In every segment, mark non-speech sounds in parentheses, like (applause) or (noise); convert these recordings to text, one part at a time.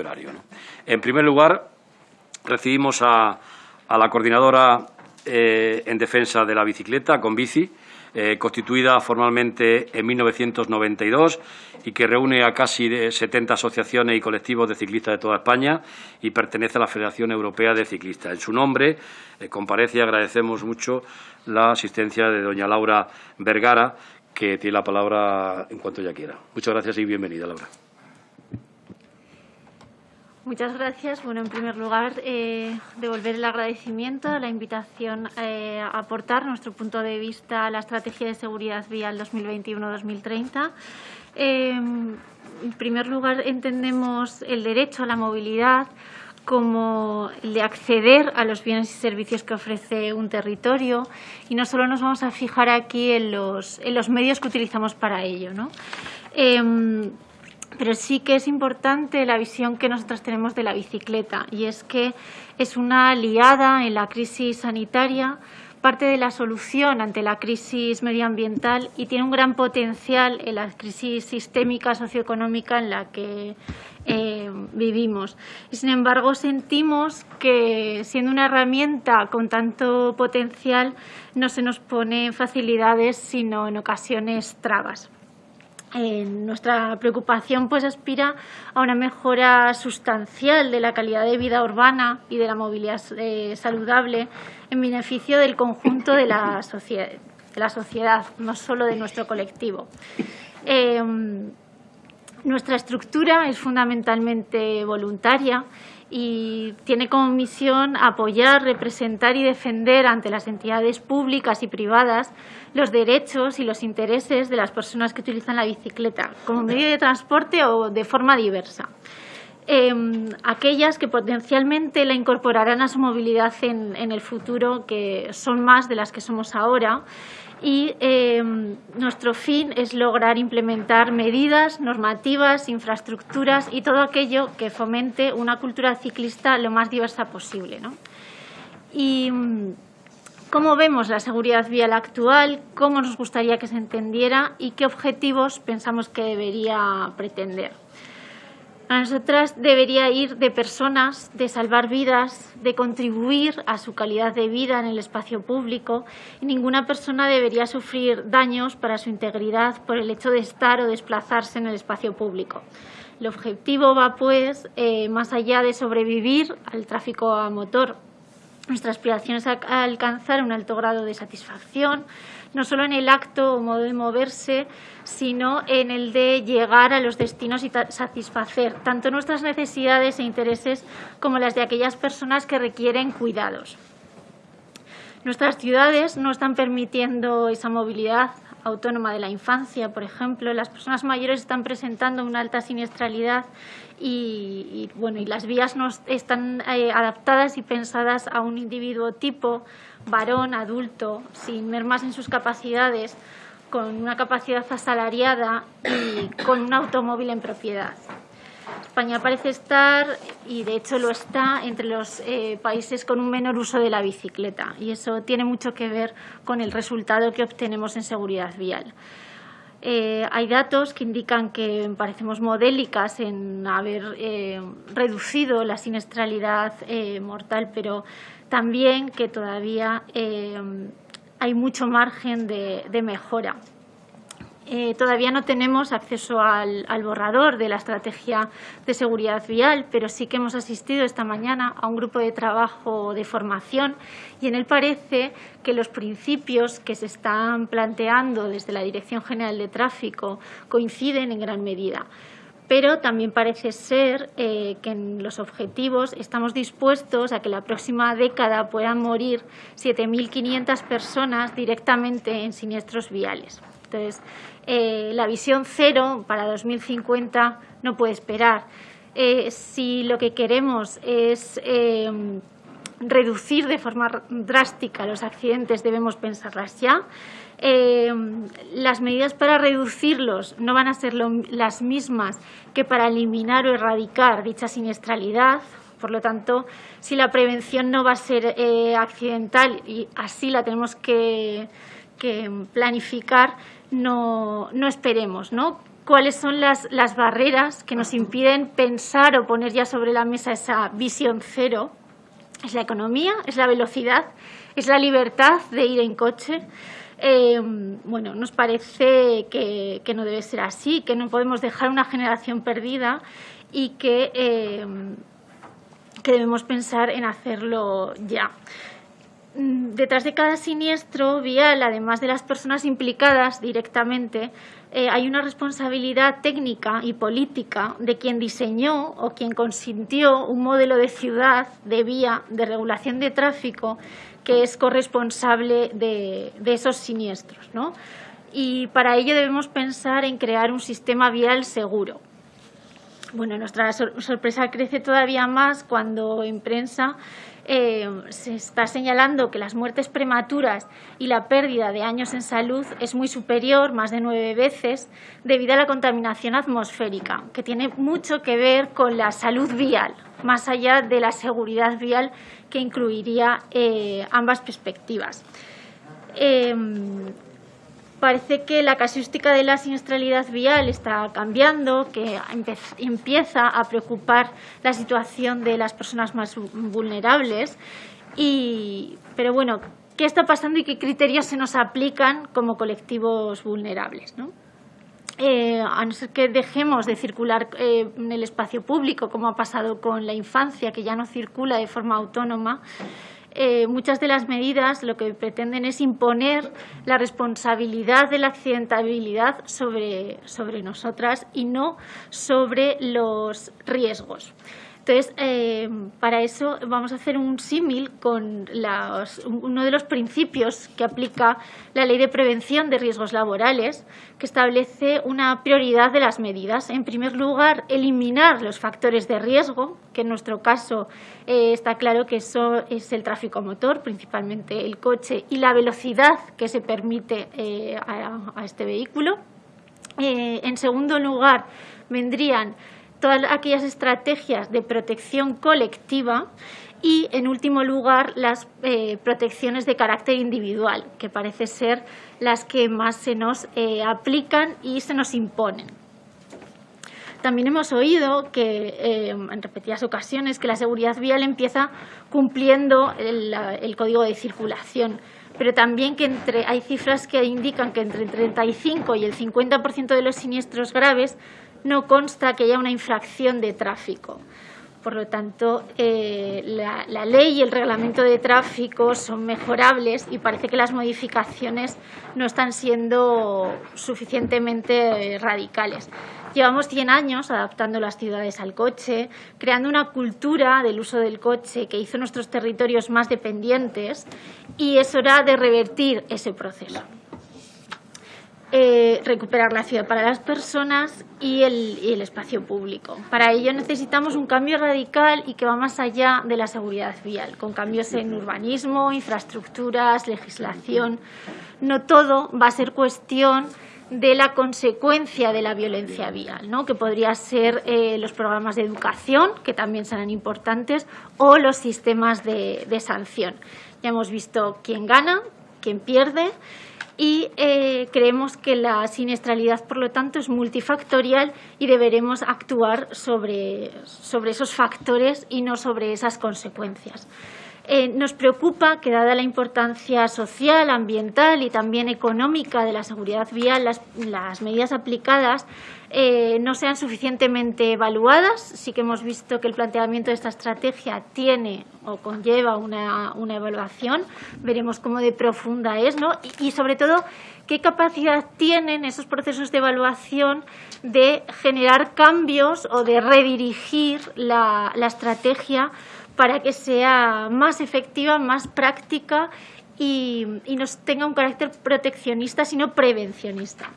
horario. En primer lugar, recibimos a, la coordinadora eh, en defensa de la bicicleta, con bici, eh, constituida formalmente en 1992 y que reúne a casi 70 asociaciones y colectivos de ciclistas de toda España y pertenece a la Federación Europea de Ciclistas. En su nombre eh, comparece y agradecemos mucho la asistencia de doña Laura Vergara, que tiene la palabra en cuanto ya quiera. Muchas gracias y bienvenida, Laura. Muchas gracias. Bueno, en primer lugar, eh, devolver el agradecimiento, la invitación eh, a aportar nuestro punto de vista a la Estrategia de Seguridad Vial 2021-2030. Eh, en primer lugar, entendemos el derecho a la movilidad como el de acceder a los bienes y servicios que ofrece un territorio y no solo nos vamos a fijar aquí en los, en los medios que utilizamos para ello. ¿no? Pero sí que es importante la visión que nosotros tenemos de la bicicleta y es que es una aliada en la crisis sanitaria, parte de la solución ante la crisis medioambiental y tiene un gran potencial en la crisis sistémica socioeconómica en la que eh, vivimos. Y, sin embargo, sentimos que siendo una herramienta con tanto potencial no se nos pone facilidades, sino en ocasiones trabas nuestra preocupación pues aspira a una mejora sustancial de la calidad de vida urbana y de la movilidad eh, saludable en beneficio del conjunto de la, sociedad, no solo de nuestro colectivo. Em, nuestra estructura es fundamentalmente voluntaria y tiene como misión apoyar, representar y defender ante las entidades públicas y privadas los derechos y los intereses de las personas que utilizan la bicicleta como medio de transporte o de forma diversa. Em, aquellas que potencialmente la incorporarán a su movilidad en, en el futuro, que son más de las que somos ahora, y em, nuestro fin es lograr implementar medidas, normativas, infraestructuras y todo aquello que fomente una cultura ciclista lo más diversa posible. Y mm, cómo vemos la seguridad vial actual, cómo nos gustaría que se entendiera y qué objetivos pensamos que debería pretender. A nosotras debería ir de personas, de salvar vidas, de contribuir a su calidad de vida en el espacio público y ninguna persona debería sufrir daños para su integridad por el hecho de estar o desplazarse en el espacio público. El objetivo va, pues, eh, más allá de sobrevivir al tráfico a motor. Nuestra aspiración es a alcanzar un alto grado de satisfacción, no solo en el acto o modo de moverse, sino en el de llegar a los destinos y satisfacer tanto nuestras necesidades e intereses como las de aquellas personas que requieren cuidados. Nuestras ciudades no están permitiendo esa movilidad autónoma de la infancia, por ejemplo. Las personas mayores están presentando una alta siniestralidad y, bueno, y las vías no están eh, adaptadas y pensadas a un individuo tipo, varón, adulto, sin mermas en sus capacidades, con una capacidad asalariada y con un automóvil en propiedad. España parece estar, y de hecho lo está, entre los eh, países con un menor uso de la bicicleta y eso tiene mucho que ver con el resultado que obtenemos en seguridad vial. Eh, hay datos que indican que parecemos modélicas en haber eh, reducido la siniestralidad mortal, pero también que todavía hay mucho margen de, mejora. Eh, todavía no tenemos acceso al, borrador de la estrategia de seguridad vial, pero sí que hemos asistido esta mañana a un grupo de trabajo de formación y en él parece que los principios que se están planteando desde la Dirección General de Tráfico coinciden en gran medida pero también parece ser eh, que en los objetivos estamos dispuestos a que la próxima década puedan morir 7.500 personas directamente en siniestros viales. Entonces, eh, la visión cero para 2050 no puede esperar. Eh, si lo que queremos es reducir de forma drástica los accidentes, debemos pensarlas ya. Eh, las medidas para reducirlos no van a ser las mismas que para eliminar o erradicar dicha siniestralidad. Por lo tanto, si la prevención no va a ser eh, accidental y así la tenemos que, planificar, no, esperemos. ¿no? cuáles son las, las barreras que nos impiden pensar o poner ya sobre la mesa esa visión cero. Es la economía, es la velocidad, es la libertad de ir en coche. Eh, bueno, nos parece que, no debe ser así, que no podemos dejar una generación perdida y que, eh, que debemos pensar en hacerlo ya. Mm, detrás de cada siniestro vial, además de las personas implicadas directamente, eh, hay una responsabilidad técnica y política de quien diseñó o quien consintió un modelo de ciudad, de vía, de regulación de tráfico que es corresponsable de, esos siniestros. Y para ello debemos pensar en crear un sistema vial seguro. Bueno, nuestra sorpresa crece todavía más cuando en prensa eh, se está señalando que las muertes prematuras y la pérdida de años en salud es muy superior, más de nueve veces, debido a la contaminación atmosférica, que tiene mucho que ver con la salud vial, más allá de la seguridad vial que incluiría eh, ambas perspectivas. Em, parece que la casuística de la siniestralidad vial está cambiando, que empieza a preocupar la situación de las personas más vulnerables. Y, pero bueno, ¿qué está pasando y qué criterios se nos aplican como colectivos vulnerables? Eh, a no ser que dejemos de circular eh, en el espacio público, como ha pasado con la infancia, que ya no circula de forma autónoma, eh, muchas de las medidas lo que pretenden es imponer la responsabilidad de la accidentabilidad sobre, sobre nosotras y no sobre los riesgos. Entonces, eh, para eso vamos a hacer un símil con uno de los principios que aplica la Ley de Prevención de Riesgos Laborales, que establece una prioridad de las medidas. En primer lugar, eliminar los factores de riesgo, que en nuestro caso eh, está claro que eso es el tráfico motor, principalmente el coche, y la velocidad que se permite eh, a, este vehículo. en segundo lugar, vendrían todas aquellas estrategias de protección colectiva y, en último lugar, las eh, protecciones de carácter individual, que parece ser las que más se nos eh, aplican y se nos imponen. También hemos oído que, eh, en repetidas ocasiones, que la seguridad vial empieza cumpliendo el, código de circulación, pero también que entre, hay cifras que indican que entre el 35 y el 50% de los siniestros graves no consta que haya una infracción de tráfico. Por lo tanto, eh, la, ley y el reglamento de tráfico son mejorables y parece que las modificaciones no están siendo suficientemente radicales. Llevamos 100 años adaptando las ciudades al coche, creando una cultura del uso del coche que hizo nuestros territorios más dependientes y es hora de revertir ese proceso. Eh, recuperar la ciudad para las personas y el, espacio público. Para ello necesitamos un cambio radical y que va más allá de la seguridad vial, con cambios en urbanismo, infraestructuras, legislación. No todo va a ser cuestión de la consecuencia de la violencia vial, ¿no? que podría ser eh, los programas de educación, que también serán importantes, o los sistemas de, de sanción. Ya hemos visto quién gana, quién pierde y eh, creemos que la siniestralidad, por lo tanto, es multifactorial y deberemos actuar sobre, sobre esos factores y no sobre esas consecuencias. Eh, nos preocupa que, dada la importancia social, ambiental y también económica de la seguridad vial, las, medidas aplicadas eh, no sean suficientemente evaluadas. Sí que hemos visto que el planteamiento de esta estrategia tiene o conlleva una, evaluación. Veremos cómo de profunda es ¿no? y, sobre todo, qué capacidad tienen esos procesos de evaluación de generar cambios o de redirigir la, la estrategia para que sea más efectiva, más práctica y, y nos tenga un carácter proteccionista, sino prevencionista.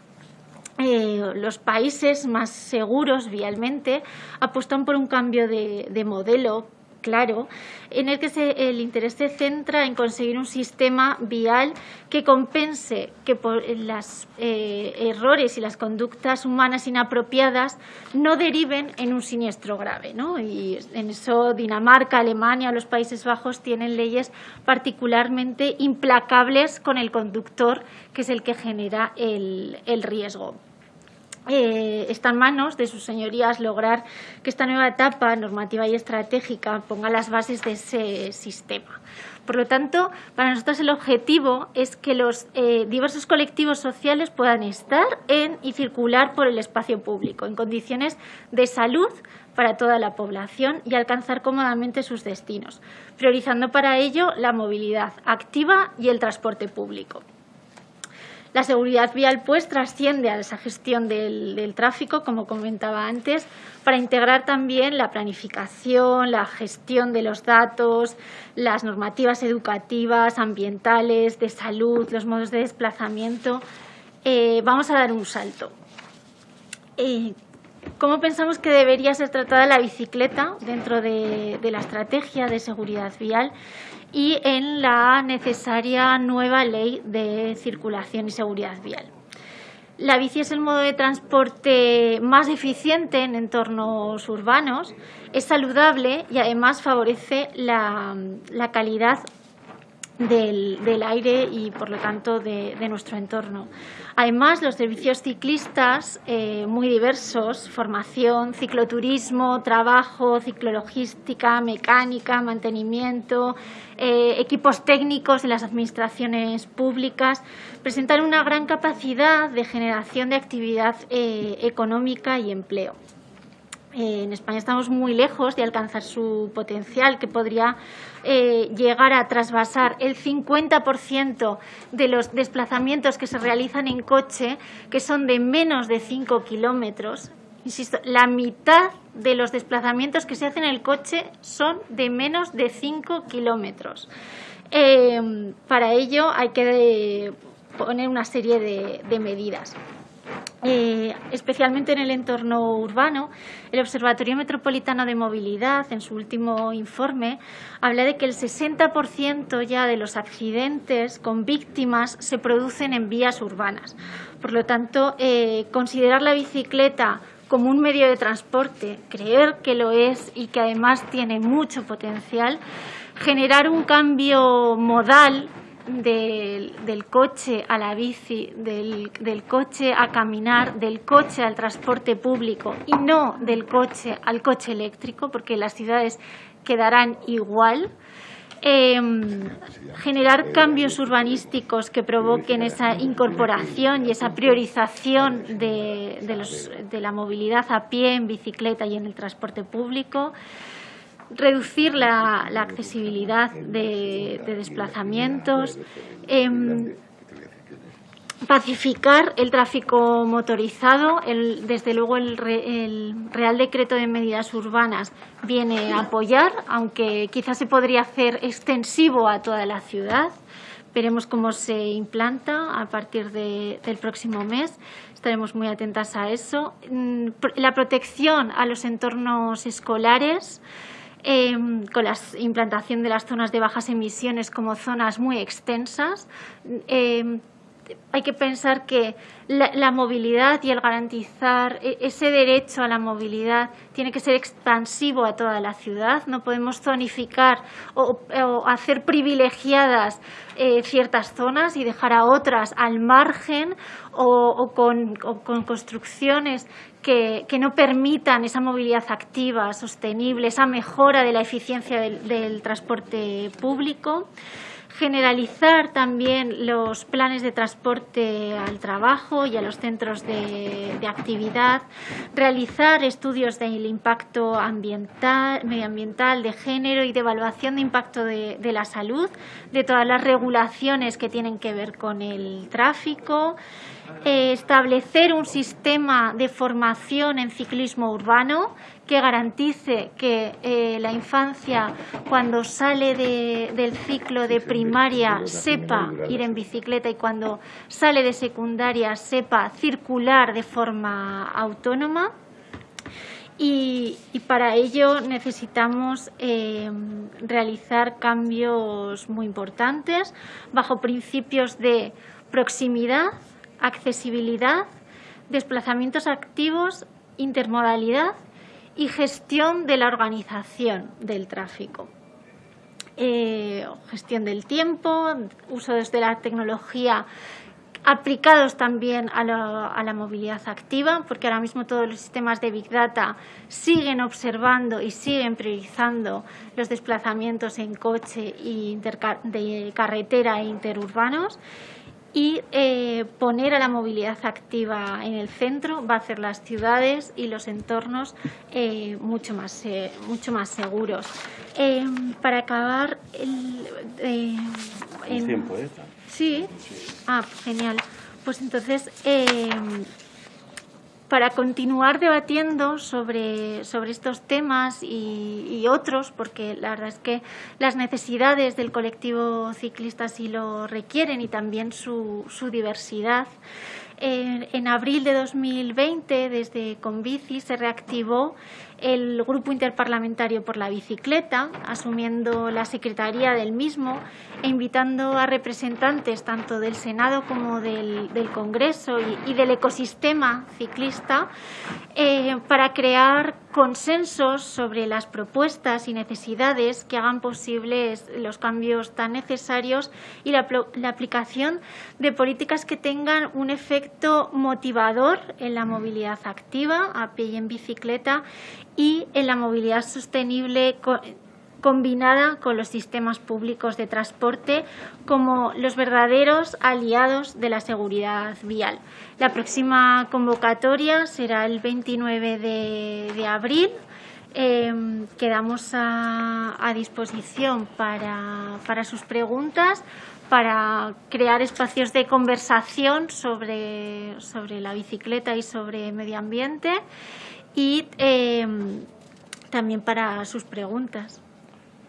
Eh, los países más seguros vialmente apuestan por un cambio de, de modelo claro, en el que el interés se centra en conseguir un sistema vial que compense que por los eh, errores y las conductas humanas inapropiadas no deriven en un siniestro grave. ¿no? Y en eso Dinamarca, Alemania, los Países Bajos tienen leyes particularmente implacables con el conductor, que es el que genera el riesgo. Eh, está en manos de sus señorías lograr que esta nueva etapa normativa y estratégica ponga las bases de ese sistema. Por lo tanto, para nosotros el objetivo es que los eh, diversos colectivos sociales puedan estar en y circular por el espacio público en condiciones de salud para toda la población y alcanzar cómodamente sus destinos, priorizando para ello la movilidad activa y el transporte público. La seguridad vial, pues, trasciende a esa gestión del, tráfico, como comentaba antes, para integrar también la planificación, la gestión de los datos, las normativas educativas, ambientales, de salud, los modos de desplazamiento. Eh, vamos a dar un salto. Eh, ¿Cómo pensamos que debería ser tratada la bicicleta dentro de la estrategia de seguridad vial? Y en la necesaria nueva ley de circulación y seguridad vial. La bici es el modo de transporte más eficiente en entornos urbanos, es saludable y además favorece la, calidad del, aire y, por lo tanto, de, nuestro entorno. Además, los servicios ciclistas, eh, muy diversos, formación, cicloturismo, trabajo, ciclologística, mecánica, mantenimiento, eh, equipos técnicos de las administraciones públicas, presentan una gran capacidad de generación de actividad eh, económica y empleo. Eh, en España estamos muy lejos de alcanzar su potencial, que podría eh, llegar a trasvasar el 50% de los desplazamientos que se realizan en coche, que son de menos de 5 kilómetros. Insisto, la mitad de los desplazamientos que se hacen en el coche son de menos de 5 kilómetros. Eh, para ello hay que poner una serie de medidas. Eh, especialmente en el entorno urbano, el Observatorio Metropolitano de Movilidad, en su último informe, habla de que el 60% ya de los accidentes con víctimas se producen en vías urbanas. Por lo tanto, eh, considerar la bicicleta como un medio de transporte, creer que lo es y que además tiene mucho potencial, generar un cambio modal del, coche a la bici, del, coche a caminar, del coche al transporte público y no del coche al coche eléctrico, porque las ciudades quedarán igual. Em, generar cambios urbanísticos que provoquen esa incorporación y esa priorización de, de la movilidad a pie, en bicicleta y en el transporte público reducir la, accesibilidad de, desplazamientos, em, pacificar el tráfico motorizado. desde luego el, Real Decreto de Medidas Urbanas viene a apoyar, aunque quizás se podría hacer extensivo a toda la ciudad. Veremos cómo se implanta a partir del próximo mes. Estaremos muy atentas a eso. Mm, la protección a los entornos escolares. Em, con la implantación de las zonas de bajas emisiones como zonas muy extensas. Em, hay que pensar que la, movilidad y el garantizar e, ese derecho a la movilidad tiene que ser expansivo a toda la ciudad. No podemos zonificar o, hacer privilegiadas eh, ciertas zonas y dejar a otras al margen o, con, construcciones que, no permitan esa movilidad activa, sostenible, esa mejora de la eficiencia del transporte público. Generalizar también los planes de transporte al trabajo y a los centros de, actividad, realizar estudios del impacto ambiental, medioambiental, de género y de evaluación de impacto de, la salud, de todas las regulaciones que tienen que ver con el tráfico, eh, establecer un sistema de formación en ciclismo urbano que garantice que eh, la infancia, cuando sale del ciclo de primaria, sepa ir en bicicleta y cuando sale de secundaria, sepa circular de forma autónoma. Y, para ello necesitamos eh, realizar cambios muy importantes bajo principios de proximidad, accesibilidad, desplazamientos activos, intermodalidad y gestión de la organización del tráfico. Eh, gestión del tiempo, uso desde la tecnología aplicados también a, la movilidad activa, porque ahora mismo todos los sistemas de Big Data siguen observando y siguen priorizando los desplazamientos en coche y de carretera e interurbanos y eh, poner a la movilidad activa en el centro va a hacer las ciudades y los entornos eh, mucho, más, eh, mucho más seguros. para acabar... El, tiempo, Sí. Ah, genial. Pues entonces, para continuar debatiendo sobre, sobre estos temas y, otros, porque la verdad es que las necesidades del colectivo ciclista sí lo requieren y también su, su diversidad, en abril de 2020, desde Convici, se reactivó el Grupo Interparlamentario por la Bicicleta, asumiendo la secretaría del mismo e invitando a representantes tanto del Senado como del, Congreso y, del ecosistema ciclista eh, para crear consensos sobre las propuestas y necesidades que hagan posibles los cambios tan necesarios y la, la aplicación de políticas que tengan un efecto motivador en la movilidad activa, a pie y en bicicleta, y en la movilidad sostenible combinada con los sistemas públicos de transporte como los verdaderos aliados de la seguridad vial. La próxima convocatoria será el 29 de, abril. Em, quedamos a, disposición para, para, sus preguntas, para crear espacios de conversación sobre, sobre la bicicleta y sobre medio ambiente y em, también para sus preguntas.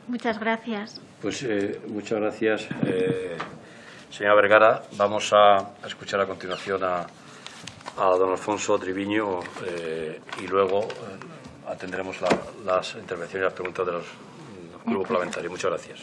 Muchas gracias. Pues eh, muchas gracias, eh, señora Vergara. Vamos a, escuchar a continuación a, don Alfonso Triviño eh, y luego atendremos las intervenciones y las preguntas de los grupos parlamentarios. Muchas gracias.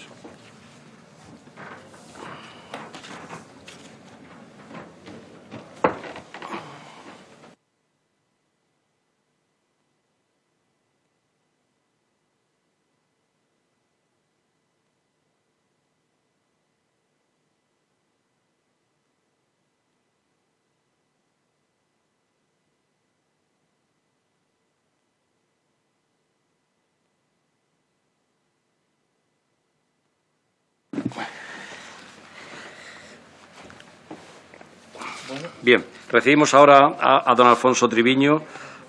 Bien, recibimos ahora a, don Alfonso Triviño,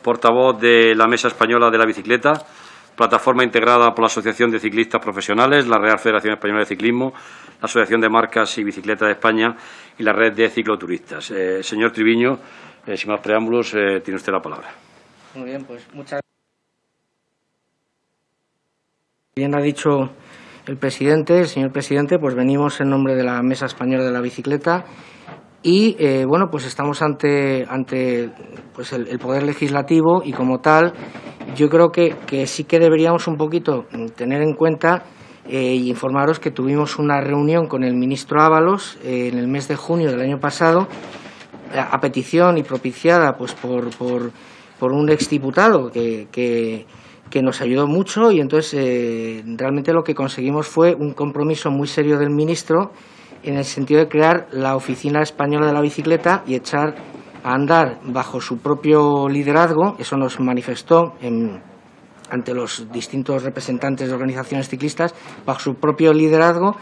portavoz de la Mesa Española de la Bicicleta, plataforma integrada por la Asociación de Ciclistas Profesionales, la Real Federación Española de Ciclismo, la Asociación de Marcas y Bicicletas de España y la Red de Cicloturistas. Eh, señor Triviño, eh, sin más preámbulos, eh, tiene usted la palabra. Muy bien, pues muchas Bien ha dicho el presidente, señor presidente, pues venimos en nombre de la Mesa Española de la Bicicleta y eh, bueno, pues estamos ante, ante pues el, Poder Legislativo y como tal yo creo que, que sí que deberíamos un poquito tener en cuenta e informaros que tuvimos una reunión con el ministro Ábalos eh, en el mes de junio del año pasado a, petición y propiciada pues por, por, por un exdiputado que, que, que nos ayudó mucho y entonces realmente lo que conseguimos fue un compromiso muy serio del ministro en el sentido de crear la Oficina Española de la Bicicleta y echar a andar bajo su propio liderazgo, eso nos manifestó ante los distintos representantes de organizaciones ciclistas, bajo su propio liderazgo,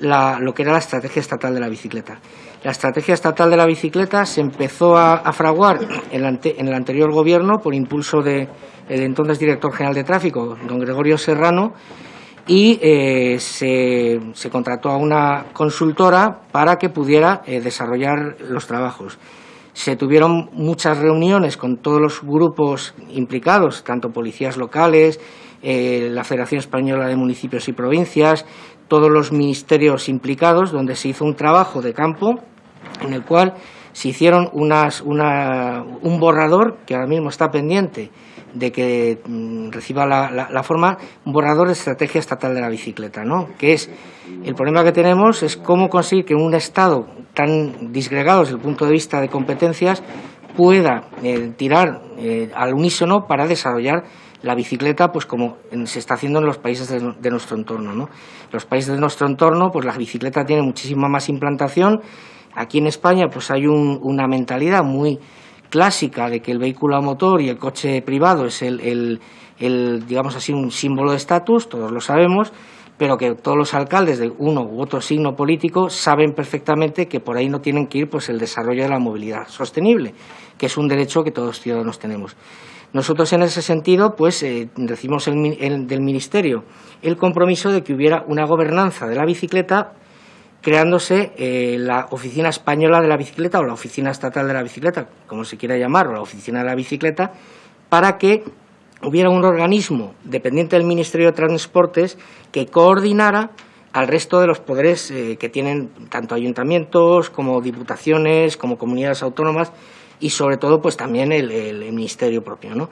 lo que era la estrategia estatal de la bicicleta. La estrategia estatal de la bicicleta se empezó a, fraguar en, el anterior gobierno por impulso del entonces director general de tráfico, don Gregorio Serrano, y eh, se, contrató a una consultora para que pudiera eh, desarrollar los trabajos. Se tuvieron muchas reuniones con todos los grupos implicados, tanto policías locales, eh, la Federación Española de Municipios y Provincias, todos los ministerios implicados, donde se hizo un trabajo de campo en el cual se hicieron unas, un borrador que ahora mismo está pendiente de que mm, reciba la, forma un borrador de estrategia estatal de la bicicleta, ¿no? que es el problema que tenemos es cómo conseguir que un Estado tan disgregado desde el punto de vista de competencias pueda eh, tirar eh, al unísono para desarrollar la bicicleta, pues como se está haciendo en los países de, nuestro entorno. ¿no? Los países de nuestro entorno, pues la bicicleta tiene muchísima más implantación Aquí en España pues hay una mentalidad muy clásica de que el vehículo a motor y el coche privado es el, digamos así, un símbolo de estatus, todos lo sabemos, pero que todos los alcaldes de uno u otro signo político saben perfectamente que por ahí no tienen que ir pues el desarrollo de la movilidad sostenible, que es un derecho que todos los ciudadanos tenemos. Nosotros en ese sentido pues eh, decimos del Ministerio el compromiso de que hubiera una gobernanza de la bicicleta creándose eh, la Oficina Española de la Bicicleta o la Oficina Estatal de la Bicicleta, como se quiera llamar, o la Oficina de la Bicicleta, para que hubiera un organismo dependiente del Ministerio de Transportes que coordinara al resto de los poderes eh, que tienen tanto ayuntamientos como diputaciones, como comunidades autónomas y sobre todo pues también el, ministerio propio. ¿no?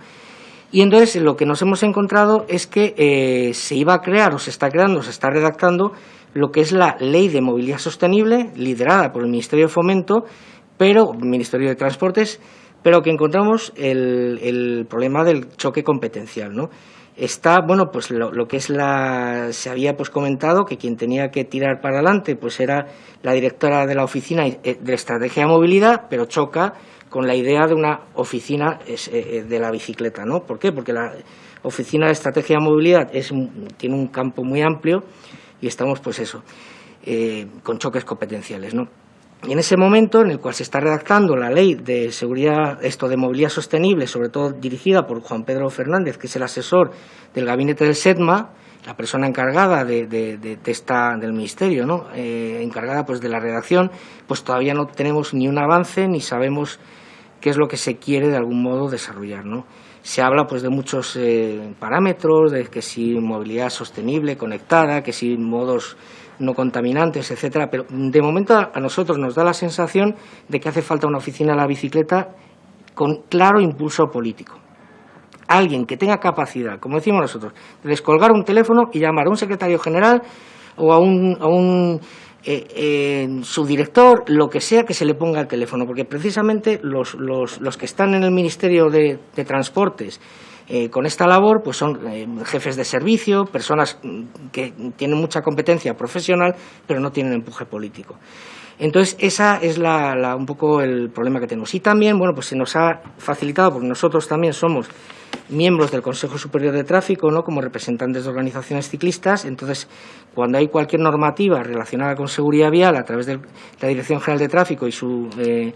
Y entonces lo que nos hemos encontrado es que eh, se iba a crear o se está creando, se está redactando lo que es la Ley de Movilidad Sostenible, liderada por el Ministerio de Fomento, pero Ministerio de Transportes, pero que encontramos el, problema del choque competencial, ¿no? Está, bueno, pues lo, que es la... Se había pues comentado que quien tenía que tirar para adelante pues era la directora de la Oficina eh, de Estrategia de Movilidad, pero choca con la idea de una oficina eh, eh, de la bicicleta, ¿no? ¿Por qué? Porque la Oficina de Estrategia de Movilidad es, tiene un campo muy amplio y estamos, pues eso, eh, con choques competenciales, ¿no? Y en ese momento en el cual se está redactando la ley de seguridad, esto de movilidad sostenible, sobre todo dirigida por Juan Pedro Fernández, que es el asesor del gabinete del SEDMA, la persona encargada de, esta, del ministerio, ¿no? Eh, encargada pues de la redacción, pues todavía no tenemos ni un avance ni sabemos qué es lo que se quiere de algún modo desarrollar, ¿no? Se habla pues de muchos eh, parámetros, de que si movilidad sostenible, conectada, que si modos no contaminantes, etcétera, pero de momento a nosotros nos da la sensación de que hace falta una oficina de la bicicleta con claro impulso político. Alguien que tenga capacidad, como decimos nosotros, de descolgar un teléfono y llamar a un secretario general o a un eh, su director, lo que sea que se le ponga al teléfono, porque precisamente los, los, que están en el Ministerio de, Transportes eh, con esta labor pues son eh, jefes de servicio, personas que tienen mucha competencia profesional, pero no tienen empuje político. Entonces, esa es la, un poco el problema que tenemos. Y también, bueno, pues se nos ha facilitado, porque nosotros también somos miembros del Consejo Superior de Tráfico, ¿no? como representantes de organizaciones ciclistas. Entonces, cuando hay cualquier normativa relacionada con seguridad vial a través de la Dirección General de Tráfico y su eh,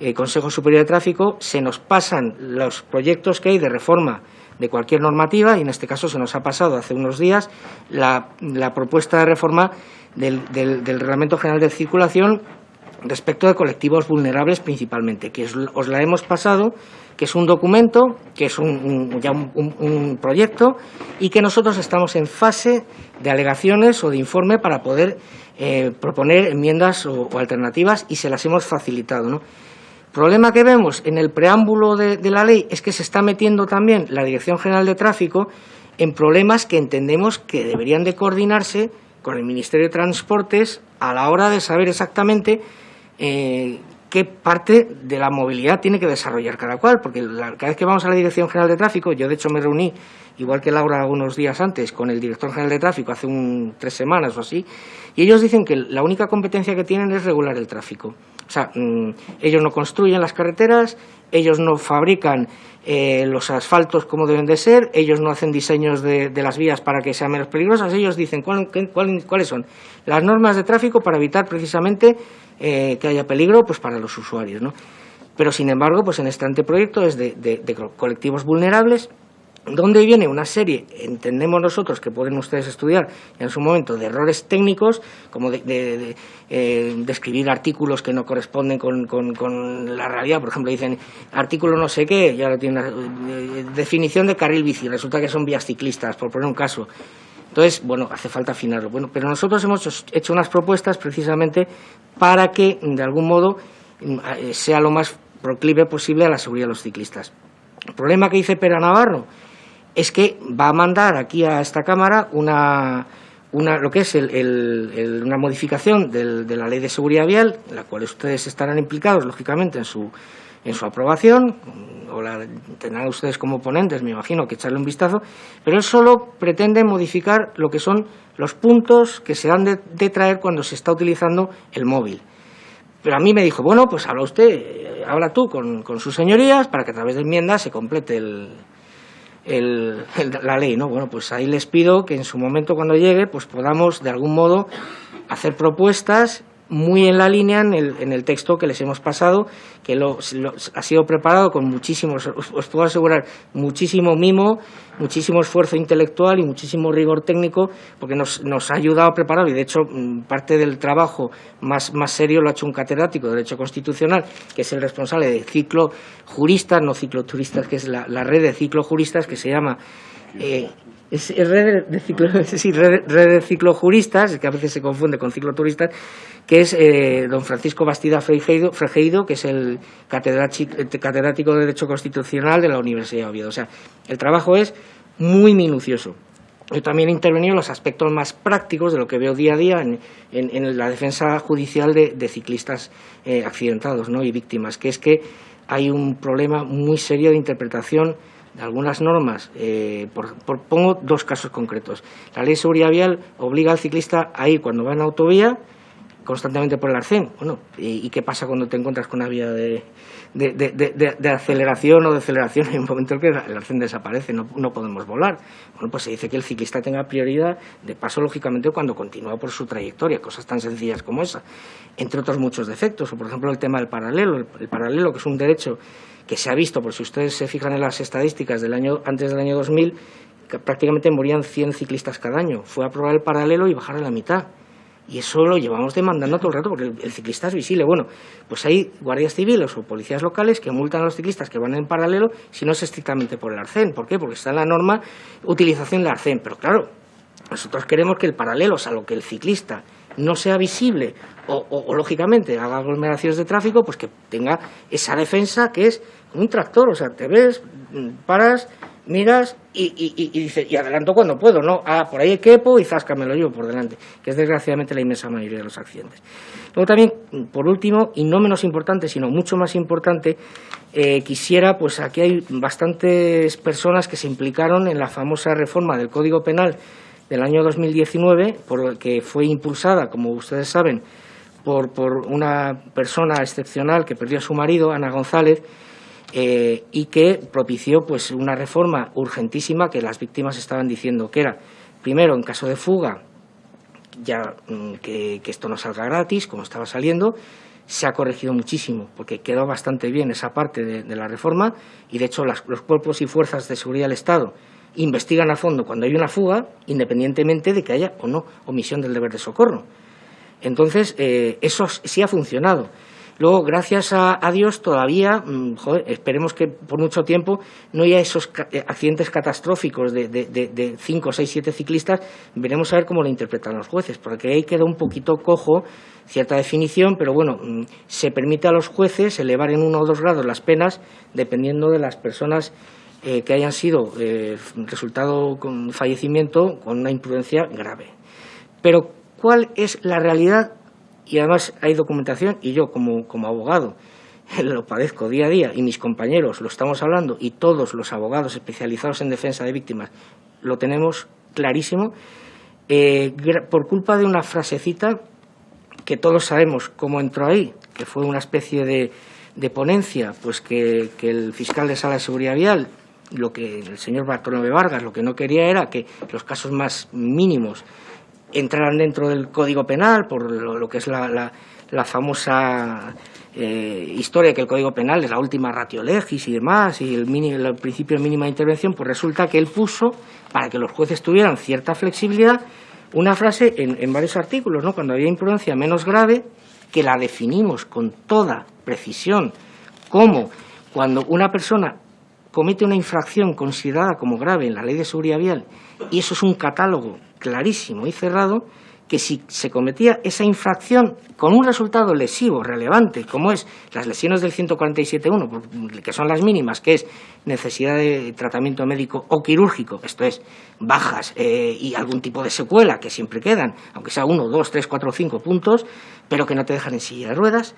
eh, Consejo Superior de Tráfico, se nos pasan los proyectos que hay de reforma de cualquier normativa y en este caso se nos ha pasado hace unos días la, propuesta de reforma del, del Reglamento General de Circulación respecto de colectivos vulnerables principalmente, que os la hemos pasado, que es un documento, que es un, ya un, proyecto y que nosotros estamos en fase de alegaciones o de informe para poder eh, proponer enmiendas o, alternativas y se las hemos facilitado. ¿no? problema que vemos en el preámbulo de, de la ley es que se está metiendo también la Dirección General de Tráfico en problemas que entendemos que deberían de coordinarse con el Ministerio de Transportes a la hora de saber exactamente eh, qué parte de la movilidad tiene que desarrollar cada cual, porque cada vez que vamos a la Dirección General de Tráfico, yo de hecho me reuní, igual que Laura unos días antes, con el Director General de Tráfico hace un, tres semanas o así, y ellos dicen que la única competencia que tienen es regular el tráfico. O sea, mm, ellos no construyen las carreteras, ellos no fabrican eh, los asfaltos como deben de ser, ellos no hacen diseños de, las vías para que sean menos peligrosas, ellos dicen cuáles son las normas de tráfico para evitar precisamente eh, que haya peligro pues para los usuarios. ¿no? Pero, sin embargo, pues en este anteproyecto es de, colectivos vulnerables, donde viene una serie, entendemos nosotros que pueden ustedes estudiar en su momento, de errores técnicos, como de, eh, escribir artículos que no corresponden con, la realidad. Por ejemplo, dicen artículo no sé qué, ya lo tiene eh, definición de carril bici, resulta que son vías ciclistas, por poner un caso. Entonces, bueno, hace falta afinarlo. Bueno, pero nosotros hemos hecho unas propuestas precisamente para que, de algún modo, mm, eh, sea lo más proclive posible a la seguridad de los ciclistas. El problema que dice Pera Navarro es que va a mandar aquí a esta Cámara una, una lo que es una modificación de la Ley de Seguridad Vial, en la cual ustedes estarán implicados, lógicamente, en su, en su aprobación, o la tendrán ustedes como ponentes, me imagino, que echarle un vistazo, pero él solo pretende modificar lo que son los puntos que se han de, traer cuando se está utilizando el móvil. Pero a mí me dijo, bueno, pues habla usted, eh, habla tú con, con sus señorías para que a través de enmiendas se complete el, la ley, ¿no? Bueno, pues ahí les pido que en su momento cuando llegue, pues podamos de algún modo hacer propuestas muy en la línea en el, texto que les hemos pasado, que lo, ha sido preparado con muchísimo, os, puedo asegurar, muchísimo mimo, muchísimo esfuerzo intelectual y muchísimo rigor técnico, porque nos, nos ha ayudado a preparar, y de hecho mm, parte del trabajo más, más serio lo ha hecho un catedrático de Derecho Constitucional, que es el responsable de ciclo juristas, no cicloturistas, que es la, red de ciclojuristas que se llama eh, es red, de ciclo, (laughs) sí, red, red, de ciclojuristas, que a veces se confunde con cicloturistas, que es eh, don Francisco Bastida Fregeido, Fregeido, que es el catedrático de Derecho Constitucional de la Universidad de Oviedo. O sea, el trabajo es muy minucioso. Yo también he intervenido en los aspectos más prácticos de lo que veo día a día en, en, la defensa judicial de, de ciclistas eh, accidentados ¿no? y víctimas, que es que hay un problema muy serio de interpretación de algunas normas, eh, por, por, pongo dos casos concretos. La ley de seguridad vial obliga al ciclista a ir cuando va en autovía constantemente por el arcén. Bueno, ¿y, ¿y, qué pasa cuando te encuentras con una vía de, de, de, de, aceleración o de aceleración en (laughs) un momento en que el arcén desaparece, no, no, podemos volar? Bueno, pues se dice que el ciclista tenga prioridad de paso, lógicamente, cuando continúa por su trayectoria, cosas tan sencillas como esa, entre otros muchos defectos, o por ejemplo el tema del paralelo, el, el paralelo que es un derecho que se ha visto, por si ustedes se fijan en las estadísticas del año, antes del año 2000, que prácticamente morían 100 ciclistas cada año. Fue a probar el paralelo y bajar a la mitad. Y eso lo llevamos demandando todo el rato porque el, ciclista es visible. Bueno, pues hay guardias civiles o policías locales que multan a los ciclistas que van en paralelo si no es estrictamente por el arcén. ¿Por qué? Porque está en la norma utilización del arcén. Pero claro, nosotros queremos que el paralelo, o sea, lo que el ciclista no sea visible o, lógicamente haga aglomeraciones de tráfico, pues que tenga esa defensa que es un tractor, o sea, te ves, paras, miras y, y, y, dices, y adelanto cuando puedo, ¿no? Ah, por ahí quepo y záscamelo yo por delante, que es desgraciadamente la inmensa mayoría de los accidentes. Luego también, por último, y no menos importante, sino mucho más importante, eh, quisiera, pues aquí hay bastantes personas que se implicaron en la famosa reforma del Código Penal del año 2019, por, que fue impulsada, como ustedes saben, por, por una persona excepcional que perdió a su marido, Ana González, eh, y que propició pues, una reforma urgentísima que las víctimas estaban diciendo que era, primero, en caso de fuga, ya mm, que, esto no salga gratis, como estaba saliendo, se ha corregido muchísimo, porque quedó bastante bien esa parte de, de la reforma y, de hecho, las, los cuerpos y fuerzas de seguridad del Estado investigan a fondo cuando hay una fuga, independientemente de que haya o no omisión del deber de socorro. Entonces, eh, eso sí ha funcionado. Luego, gracias a, Dios, todavía, mmm, joder, esperemos que por mucho tiempo no haya esos eh, accidentes catastróficos de, de, de, de cinco, seis, siete ciclistas. Veremos a ver cómo lo interpretan los jueces, porque ahí queda un poquito cojo cierta definición, pero bueno, mmm, se permite a los jueces elevar en uno o dos grados las penas dependiendo de las personas eh, que hayan sido eh, resultado con fallecimiento con una imprudencia grave. Pero, ¿cuál es la realidad y además hay documentación y yo como, como abogado (laughs) lo padezco día a día y mis compañeros lo estamos hablando y todos los abogados especializados en defensa de víctimas lo tenemos clarísimo, eh, por culpa de una frasecita que todos sabemos cómo entró ahí, que fue una especie de, de ponencia, pues que, que, el fiscal de sala de seguridad vial, lo que el señor Bartolomé Vargas, lo que no quería era que los casos más mínimos entraran dentro del Código Penal por lo, que es la, famosa eh, historia que el Código Penal es la última ratio legis y demás, y el, mini, el principio de mínima intervención, pues resulta que él puso, para que los jueces tuvieran cierta flexibilidad, una frase en, en varios artículos, ¿no? cuando había imprudencia menos grave, que la definimos con toda precisión, como cuando una persona comete una infracción considerada como grave en la ley de seguridad vial, y eso es un catálogo clarísimo y cerrado que si se cometía esa infracción con un resultado lesivo relevante, como es las lesiones del 147.1, que son las mínimas, que es necesidad de tratamiento médico o quirúrgico, esto es, bajas eh, y algún tipo de secuela que siempre quedan, aunque sea uno, dos, tres, cuatro, cinco puntos, pero que no te dejan en silla de ruedas,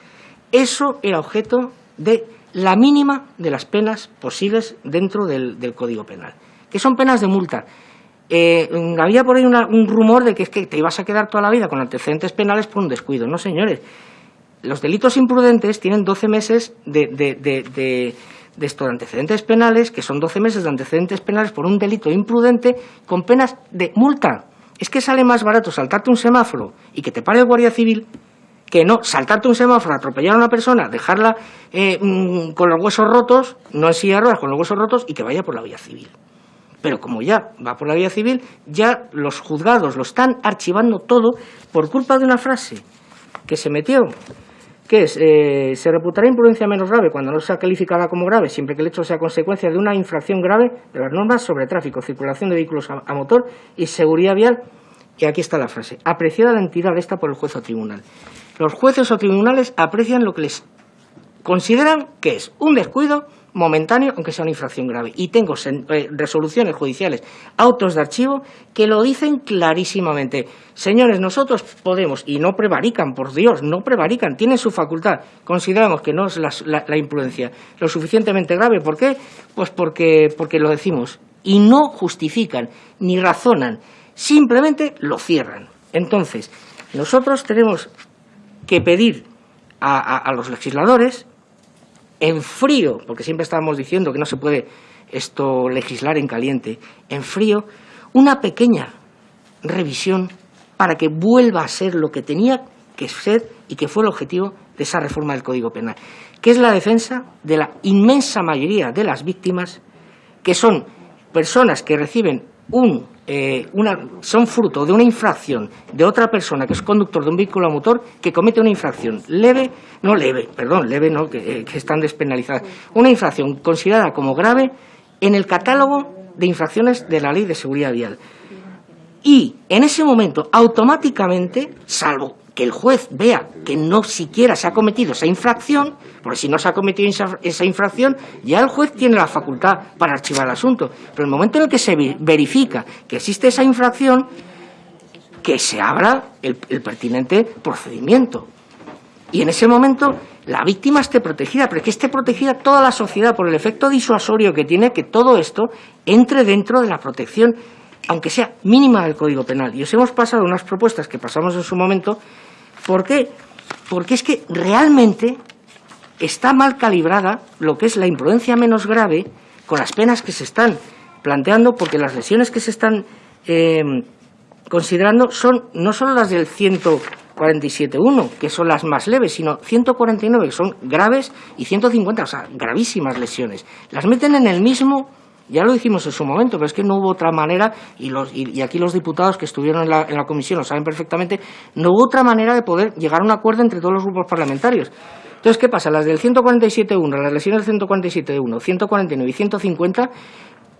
eso era objeto de la mínima de las penas posibles dentro del, del Código Penal, que son penas de multa eh, había por ahí una, un rumor de que es que te ibas a quedar toda la vida con antecedentes penales por un descuido. No, señores. los delitos imprudentes tienen 12 meses de, de, estos antecedentes penales, que son 12 meses de antecedentes penales por un delito imprudente con penas de multa. Es que sale más barato saltarte un semáforo y que te pare el guardia civil que no saltarte un semáforo, atropellar a una persona, dejarla eh, mm, con los huesos rotos, no en silla de ruedas, con los huesos rotos y que vaya por la vía civil. Pero como ya va por la vía civil, ya los juzgados lo están archivando todo por culpa de una frase que se metió que es, eh, se reputará imprudencia menos grave cuando no sea calificada como grave, siempre que el hecho sea consecuencia de una infracción grave de las normas sobre tráfico, circulación de vehículos a, motor y seguridad vial. Y aquí está la frase, apreciada la entidad esta por el juez o tribunal. Los jueces o tribunales aprecian lo que les consideran que es un descuido momentáneo, aunque sea una infracción grave. Y tengo eh, resoluciones judiciales, autos de archivo, que lo dicen clarísimamente. Señores, nosotros podemos, y no prevarican, por Dios, no prevarican, tienen su facultad. Consideramos que no es la, imprudencia lo suficientemente grave. ¿Por qué? Pues porque, porque lo decimos. Y no justifican, ni razonan, simplemente lo cierran. Entonces, nosotros tenemos que pedir a los legisladores en frío, porque siempre estábamos diciendo que no se puede esto legislar en caliente, en frío, una pequeña revisión para que vuelva a ser lo que tenía que ser y que fue el objetivo de esa reforma del Código Penal, que es la defensa de la inmensa mayoría de las víctimas, que son personas que reciben un eh, son fruto de una infracción de otra persona que es conductor de un vehículo a motor que comete una infracción leve, no leve, perdón, leve no, que, eh, que están despenalizadas, una infracción considerada como grave en el catálogo de infracciones de la Ley de Seguridad Vial. Y en ese momento, automáticamente, salvo que el juez vea que no siquiera se ha cometido esa infracción, porque si no se ha cometido esa infracción, ya el juez tiene la facultad para archivar el asunto. Pero en el momento en el que se verifica que existe esa infracción, que se abra el, pertinente procedimiento. Y en ese momento la víctima esté protegida, pero que esté protegida toda la sociedad por el efecto disuasorio que tiene que todo esto entre dentro de la protección aunque sea mínima del Código Penal. Y os hemos pasado unas propuestas que pasamos en su momento. ¿Por qué? Porque es que realmente está mal calibrada lo que es la imprudencia menos grave con las penas que se están planteando, porque las lesiones que se están eh, considerando son no solo las del 147.1, que son las más leves, sino 149, que son graves, y 150, o sea, gravísimas lesiones. Las meten en el mismo ya lo dijimos en su momento, pero es que no hubo otra manera, y, y, aquí los diputados que estuvieron en la, comisión lo saben perfectamente, no hubo otra manera de poder llegar a un acuerdo entre todos los grupos parlamentarios. Entonces, ¿qué pasa? Las del 147.1, las lesiones del 147.1, 149 y 150,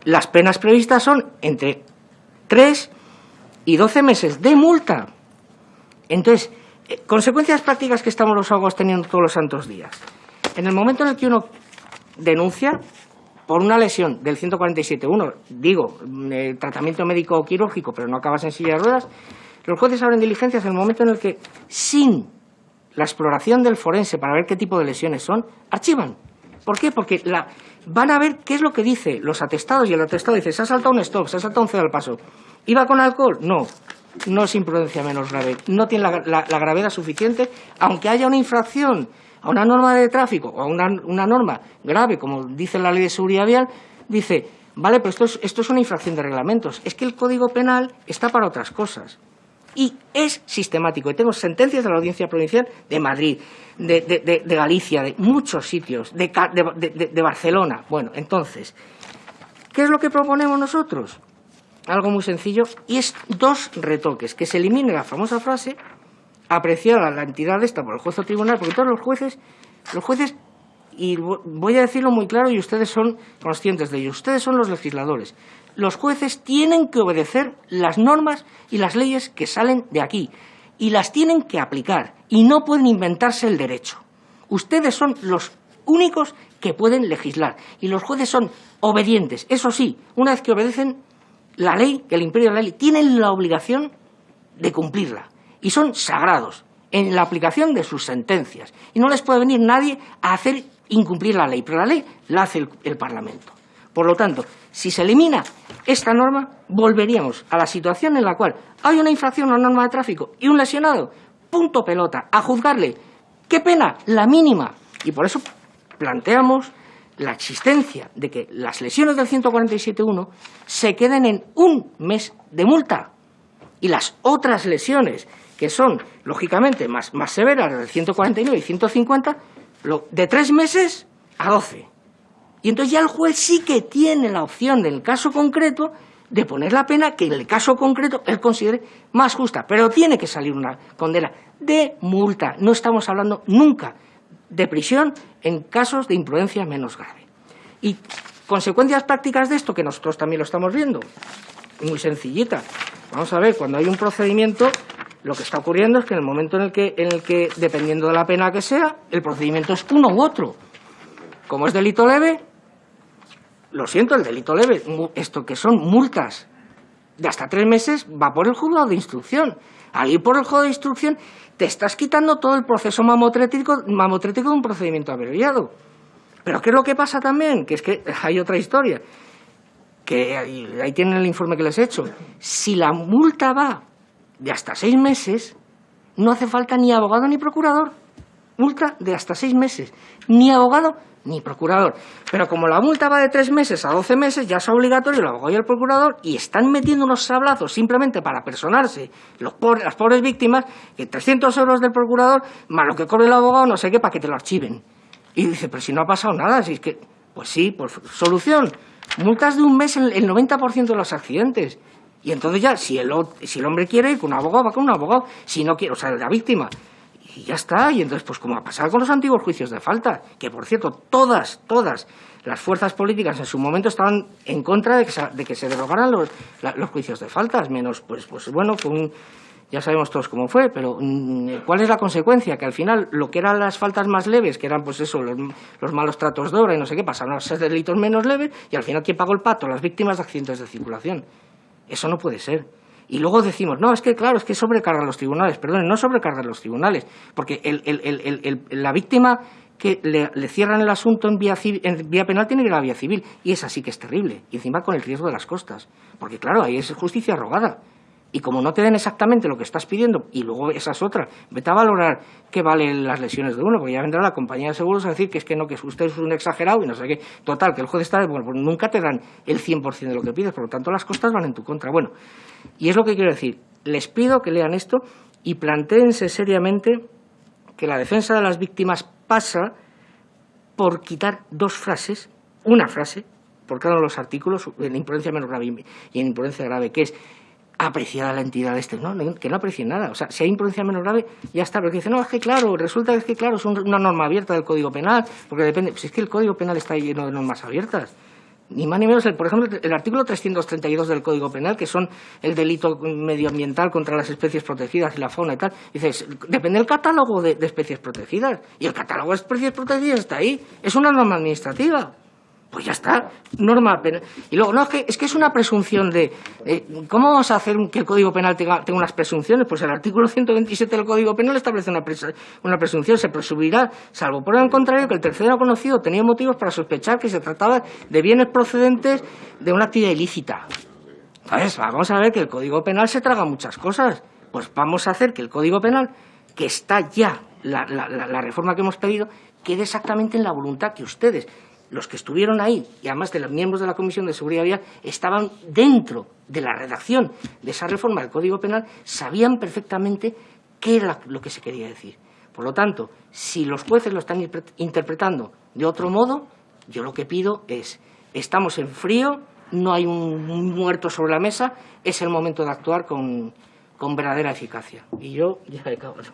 las penas previstas son entre 3 y 12 meses de multa. Entonces, eh, consecuencias prácticas que estamos los abogados teniendo todos los santos días. En el momento en el que uno denuncia, por una lesión del 147.1, digo, eh, tratamiento médico o quirúrgico, pero no acabas en silla de ruedas, los jueces abren diligencias en el momento en el que, sin la exploración del forense para ver qué tipo de lesiones son, archivan. ¿Por qué? Porque la, van a ver qué es lo que dice los atestados y el atestado dice, se ha saltado un stop, se ha saltado un cero al paso. ¿Iba con alcohol? No. No es imprudencia menos grave. No tiene la gravedad suficiente, aunque haya una infracción a una norma de tráfico o a una, norma grave, como dice la ley de seguridad vial, dice, vale, pero esto es, esto es una infracción de reglamentos. Es que el Código Penal está para otras cosas. Y es sistemático. Y tengo sentencias de la Audiencia Provincial de Madrid, de, de Galicia, de muchos sitios, de, Barcelona. Bueno, entonces, ¿qué es lo que proponemos nosotros? Algo muy sencillo, y es dos retoques, que se elimine la famosa frase apreciar a la entidad esta por el juez o tribunal, porque todos los jueces, los jueces, y voy a decirlo muy claro y ustedes son conscientes de ello, ustedes son los legisladores. Los jueces tienen que obedecer las normas y las leyes que salen de aquí y las tienen que aplicar y no pueden inventarse el derecho. Ustedes son los únicos que pueden legislar y los jueces son obedientes. Eso sí, una vez que obedecen la ley, que el imperio de la ley, tienen la obligación de cumplirla y son sagrados en la aplicación de sus sentencias. Y no les puede venir nadie a hacer incumplir la ley, pero la ley la hace el, Parlamento. Por lo tanto, si se elimina esta norma, volveríamos a la situación en la cual hay una infracción a una norma de tráfico y un lesionado, punto pelota, a juzgarle ¿Qué pena? La mínima. Y por eso planteamos la existencia de que las lesiones del 147.1 se queden en un mes de multa y las otras lesiones que son, lógicamente, más, más severas del 149 y 150, de tres meses a doce. Y entonces ya el juez sí que tiene la opción, en el caso concreto, de poner la pena que en el caso concreto él considere más justa. Pero tiene que salir una condena de multa. No estamos hablando nunca de prisión en casos de imprudencia menos grave. Y consecuencias prácticas de esto, que nosotros también lo estamos viendo, muy sencillita. Vamos a ver, cuando hay un procedimiento, lo que está ocurriendo es que en el momento en el que, en el que dependiendo de la pena que sea, el procedimiento es uno u otro. Como es delito leve, lo siento, el delito leve, esto que son multas de hasta tres meses, va por el juzgado de instrucción. Al ir por el juzgado de instrucción, te estás quitando todo el proceso mamotrético, mamotrético de un procedimiento abreviado. Pero ¿qué es lo que pasa también? Que es que hay otra historia, que ahí tienen el informe que les he hecho. Si la multa va de hasta seis meses, no hace falta ni abogado ni procurador. Multa de hasta seis meses. Ni abogado ni procurador. Pero como la multa va de tres meses a doce meses, ya es obligatorio el abogado y el procurador y están metiendo unos sablazos simplemente para personarse los las pobres víctimas, que 300 euros del procurador, más lo que cobre el abogado, no sé qué, para que te lo archiven. Y dice, pero si no ha pasado nada, si es que, pues sí, por solución, multas de un mes en el 90% de los accidentes. Y entonces ya, si el, si el hombre quiere con un abogado, va con un abogado. Si no quiere, o sea, la víctima, y ya está. Y entonces, pues como ha pasado con los antiguos juicios de falta, que por cierto, todas, todas las fuerzas políticas en su momento estaban en contra de que se, de que se derogaran los, los juicios de faltas, menos, pues, pues bueno, con ya sabemos todos cómo fue, pero mm, ¿cuál es la consecuencia? Que al final lo que eran las faltas más leves, que eran pues eso, los, los malos tratos de obra y no sé qué, pasaron a ser delitos menos leves y al final ¿quién pagó el pato? Las víctimas de accidentes de circulación. Eso no puede ser. Y luego decimos, no, es que claro, es que sobrecargan los tribunales. Perdón, no sobrecargan los tribunales, porque la víctima que le, cierran el asunto en vía, en vía penal tiene que ir a la vía civil. Y es así que es terrible. Y encima con el riesgo de las costas. Porque claro, ahí es justicia rogada. Y como no te den exactamente lo que estás pidiendo, y luego esa es otra, vete a valorar qué valen las lesiones de uno, porque ya vendrá la compañía de seguros a decir que es que no, que usted es un exagerado y no sé qué. Total, que el juez está, bueno, pues nunca te dan el 100% de lo que pides, por lo tanto las costas van en tu contra. Bueno, y es lo que quiero decir. Les pido que lean esto y planteense seriamente que la defensa de las víctimas pasa por quitar dos frases, una frase, por cada uno de los artículos, en imprudencia menos grave y en imprudencia grave, que es apreciada la entidad este. No, que no aprecie nada. O sea, si hay imprudencia menos grave, ya está. Pero que dice, no, es que claro, resulta que es que claro, es una norma abierta del Código Penal, porque depende. Pues es que el Código Penal está lleno de normas abiertas. Ni más ni menos, el, por ejemplo, el artículo 332 del Código Penal, que son el delito medioambiental contra las especies protegidas y la fauna y tal, dices, depende del catálogo de especies protegidas. Y el catálogo de especies protegidas está ahí. Es una norma administrativa. Pues ya está, norma penal. Y luego, no, es que es, que es una presunción de... ¿Cómo vamos a hacer que el Código Penal tenga, unas presunciones? Pues el artículo 127 del Código Penal establece una, una presunción. Se presumirá, salvo por el contrario, que el tercero conocido tenía motivos para sospechar que se trataba de bienes procedentes de una actividad ilícita. ¿Sabes? Vamos a ver que el Código Penal se traga muchas cosas. Pues vamos a hacer que el Código Penal, que está ya, la, la reforma que hemos pedido, quede exactamente en la voluntad que ustedes los que estuvieron ahí, y además de los miembros de la Comisión de Seguridad Vial, estaban dentro de la redacción de esa reforma del Código Penal, sabían perfectamente qué era lo que se quería decir. Por lo tanto, si los jueces lo están interpretando de otro modo, yo lo que pido es, estamos en frío, no hay un muerto sobre la mesa, es el momento de actuar con, verdadera eficacia. Y yo ya he acabado.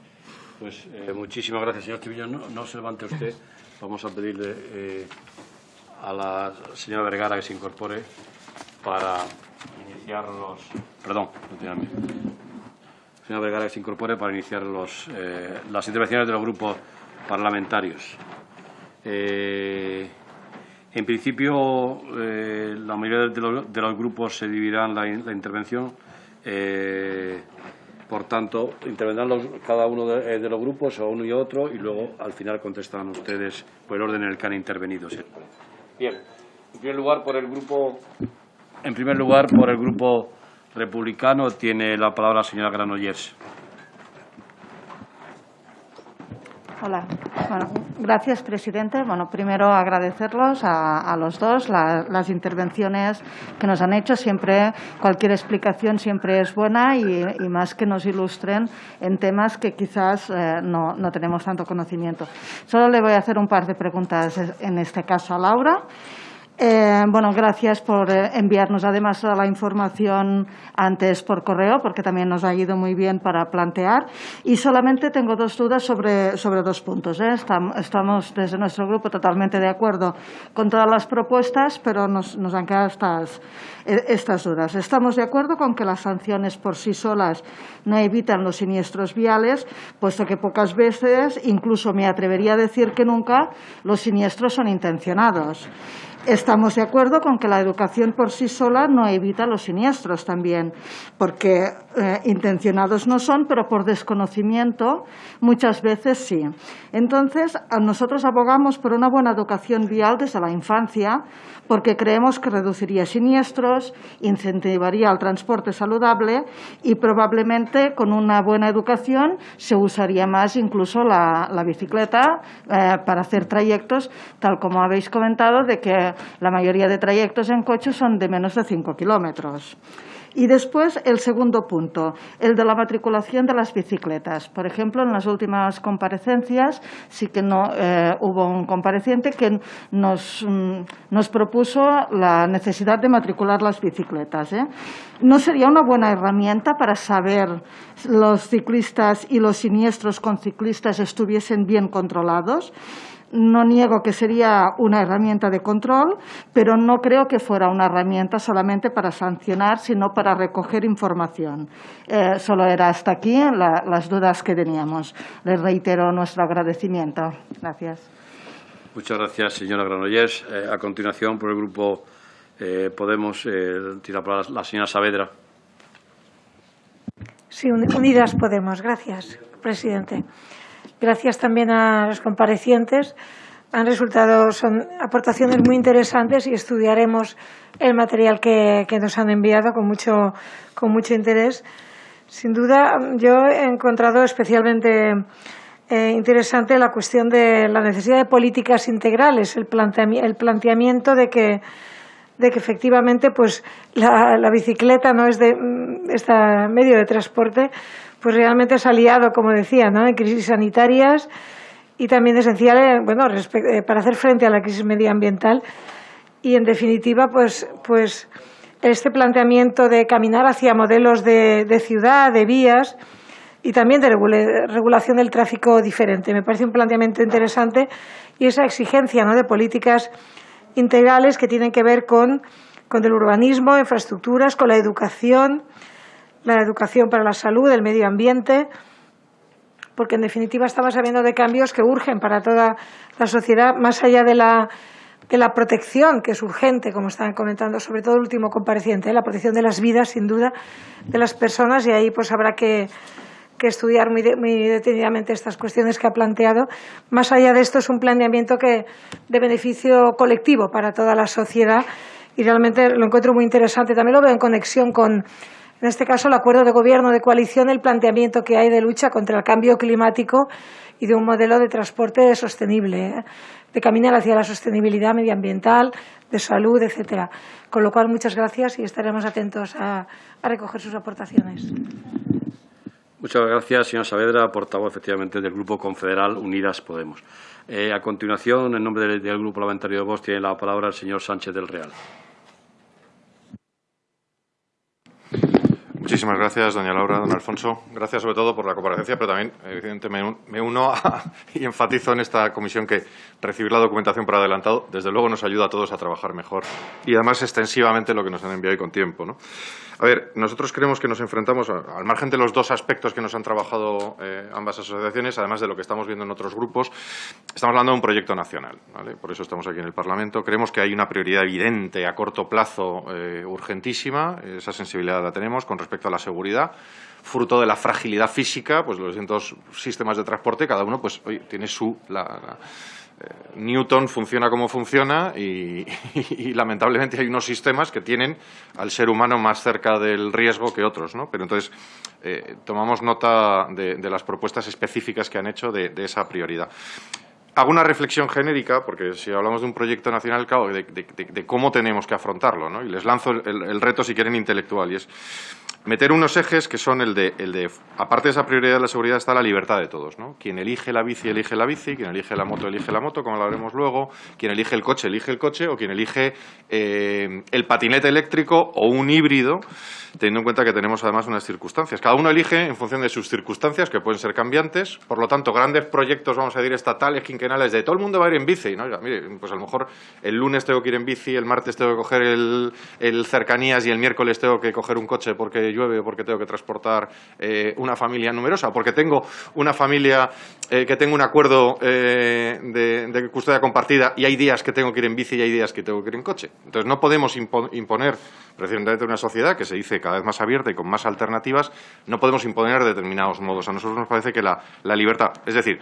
Pues eh, muchísimas gracias, señor Triviño. No, se levante usted. (laughs) Vamos a pedirle eh, a la señora Vergara que se incorpore para iniciar los... Perdón, señora Vergara que se incorpore para iniciar los, eh, las intervenciones de los grupos parlamentarios. Eh, en principio, la mayoría de los, grupos se dividirán la, la intervención. Por tanto, intervendrán cada uno de, los grupos, o uno y otro, y luego al final contestan ustedes por el orden en el que han intervenido. Bien. En primer lugar, por el grupo, en primer lugar, por el grupo republicano, tiene la palabra la señora Granollers. Hola. Bueno, gracias, presidente. Bueno, primero agradecerlos a, los dos las intervenciones que nos han hecho. Siempre, cualquier explicación siempre es buena y, más que nos ilustren en temas que quizás eh, no, no tenemos tanto conocimiento. Solo le voy a hacer un par de preguntas, en este caso a Laura. Eh, bueno, gracias por eh, enviarnos además la información antes por correo, porque también nos ha ido muy bien para plantear. Y solamente tengo dos dudas sobre, sobre dos puntos. ¿eh? Estamos, desde nuestro grupo totalmente de acuerdo con todas las propuestas, pero nos, nos han quedado estas, estas dudas. Estamos de acuerdo con que las sanciones por sí solas no evitan los siniestros viales, puesto que pocas veces, incluso me atrevería a decir que nunca, los siniestros son intencionados. Estamos de acuerdo con que la educación por sí sola no evita los siniestros también, porque eh, intencionados no son, pero por desconocimiento muchas veces sí. Entonces, nosotros abogamos por una buena educación vial desde la infancia, porque creemos que reduciría siniestros, incentivaría el transporte saludable y probablemente con una buena educación se usaría más incluso la, bicicleta eh, para hacer trayectos, tal como habéis comentado, de que la mayoría de trayectos en coche son de menos de 5 kilómetros. Y después el segundo punto, el de la matriculación de las bicicletas. Por ejemplo, en las últimas comparecencias sí que no eh, hubo un compareciente que nos, mm, nos, propuso la necesidad de matricular las bicicletas. ¿eh? ¿No sería una buena herramienta para saber los ciclistas y los siniestros con ciclistas estuviesen bien controlados? No niego que sería una herramienta de control, pero no creo que fuera una herramienta solamente para sancionar, sino para recoger información. Eh, solo era hasta aquí las dudas que teníamos. Les reitero nuestro agradecimiento. Gracias. Muchas gracias, señora Granollers. Eh, a continuación, por el Grupo eh, Podemos, tira para la señora Saavedra. Sí, Unidas Podemos. Gracias, presidente. Gracias también a los comparecientes. Han resultado, son aportaciones muy interesantes y estudiaremos el material que, nos han enviado con mucho, con mucho interés. Sin duda, yo he encontrado especialmente eh, interesante la cuestión de la necesidad de políticas integrales, el, el planteamiento de que, de que efectivamente pues, la, la bicicleta no es de este medio de transporte, pues realmente es aliado, como decía, ¿no? en crisis sanitarias y también esencial eh, bueno, eh, para hacer frente a la crisis medioambiental. Y, en definitiva, pues, pues este planteamiento de caminar hacia modelos de, ciudad, de vías y también de regulación del tráfico diferente. Me parece un planteamiento interesante y esa exigencia ¿no? de políticas integrales que tienen que ver con, con el urbanismo, infraestructuras, con la educación, la educación para la salud, el medio ambiente, porque en definitiva estamos hablando de cambios que urgen para toda la sociedad, más allá de la, de la protección, que es urgente, como estaban comentando, sobre todo el último compareciente, ¿eh? la protección de las vidas, sin duda, de las personas, y ahí pues habrá que, estudiar muy, muy, detenidamente estas cuestiones que ha planteado. Más allá de esto, es un planeamiento que, de beneficio colectivo para toda la sociedad y realmente lo encuentro muy interesante. También lo veo en conexión con en este caso el acuerdo de gobierno de coalición, el planteamiento que hay de lucha contra el cambio climático y de un modelo de transporte sostenible, ¿eh? de caminar hacia la sostenibilidad medioambiental, de salud, etcétera. Con lo cual, muchas gracias y estaremos atentos a, recoger sus aportaciones. Muchas gracias, señora Saavedra, portavoz efectivamente del Grupo Confederal Unidas Podemos. Eh, a continuación, en nombre del, Grupo Parlamentario de Voz, tiene la palabra el señor Sánchez del Real. Muchísimas gracias, doña Laura, don Alfonso. Gracias sobre todo por la comparecencia, pero también, evidentemente, me uno (laughs) y enfatizo en esta comisión que recibir la documentación por adelantado, desde luego, nos ayuda a todos a trabajar mejor y, además, extensivamente lo que nos han enviado y con tiempo. ¿no? A ver, nosotros creemos que nos enfrentamos, al margen de los dos aspectos que nos han trabajado eh, ambas asociaciones, además de lo que estamos viendo en otros grupos, estamos hablando de un proyecto nacional. Por eso estamos aquí en el Parlamento. Creemos que hay una prioridad evidente a corto plazo eh, urgentísima. Esa sensibilidad la tenemos con respecto a la seguridad fruto de la fragilidad física, pues los distintos sistemas de transporte, cada uno pues tiene su Newton funciona como funciona (laughs) y, lamentablemente hay unos sistemas que tienen al ser humano más cerca del riesgo que otros, ¿no? Pero entonces eh, tomamos nota de, las propuestas específicas que han hecho de, esa prioridad. Hago una reflexión genérica, porque si hablamos de un proyecto nacional, claro, de, cómo tenemos que afrontarlo, ¿no? Y les lanzo el, el reto, si quieren, intelectual, y es meter unos ejes que son el de, el de, aparte de esa prioridad de la seguridad, está la libertad de todos. ¿no? Quien elige la bici, elige la bici, quien elige la moto, elige la moto, como lo haremos luego, quien elige el coche, elige el coche, o quien elige eh, el patinete eléctrico o un híbrido, teniendo en cuenta que tenemos además unas circunstancias. Cada uno elige en función de sus circunstancias, que pueden ser cambiantes, por lo tanto, grandes proyectos, vamos a decir, estatales, quinquenales, de todo el mundo va a ir en bici. ¿no? mire, pues a lo mejor el lunes tengo que ir en bici, el martes tengo que coger el, el cercanías y el miércoles tengo que coger un coche porque llueve porque tengo que transportar eh, una familia numerosa, porque tengo una familia eh, que tengo un acuerdo eh, de, custodia compartida y hay días que tengo que ir en bici y hay días que tengo que ir en coche. Entonces no podemos imponer, precisamente una sociedad que se dice cada vez más abierta y con más alternativas, no podemos imponer determinados modos. A nosotros nos parece que la, la libertad, es decir,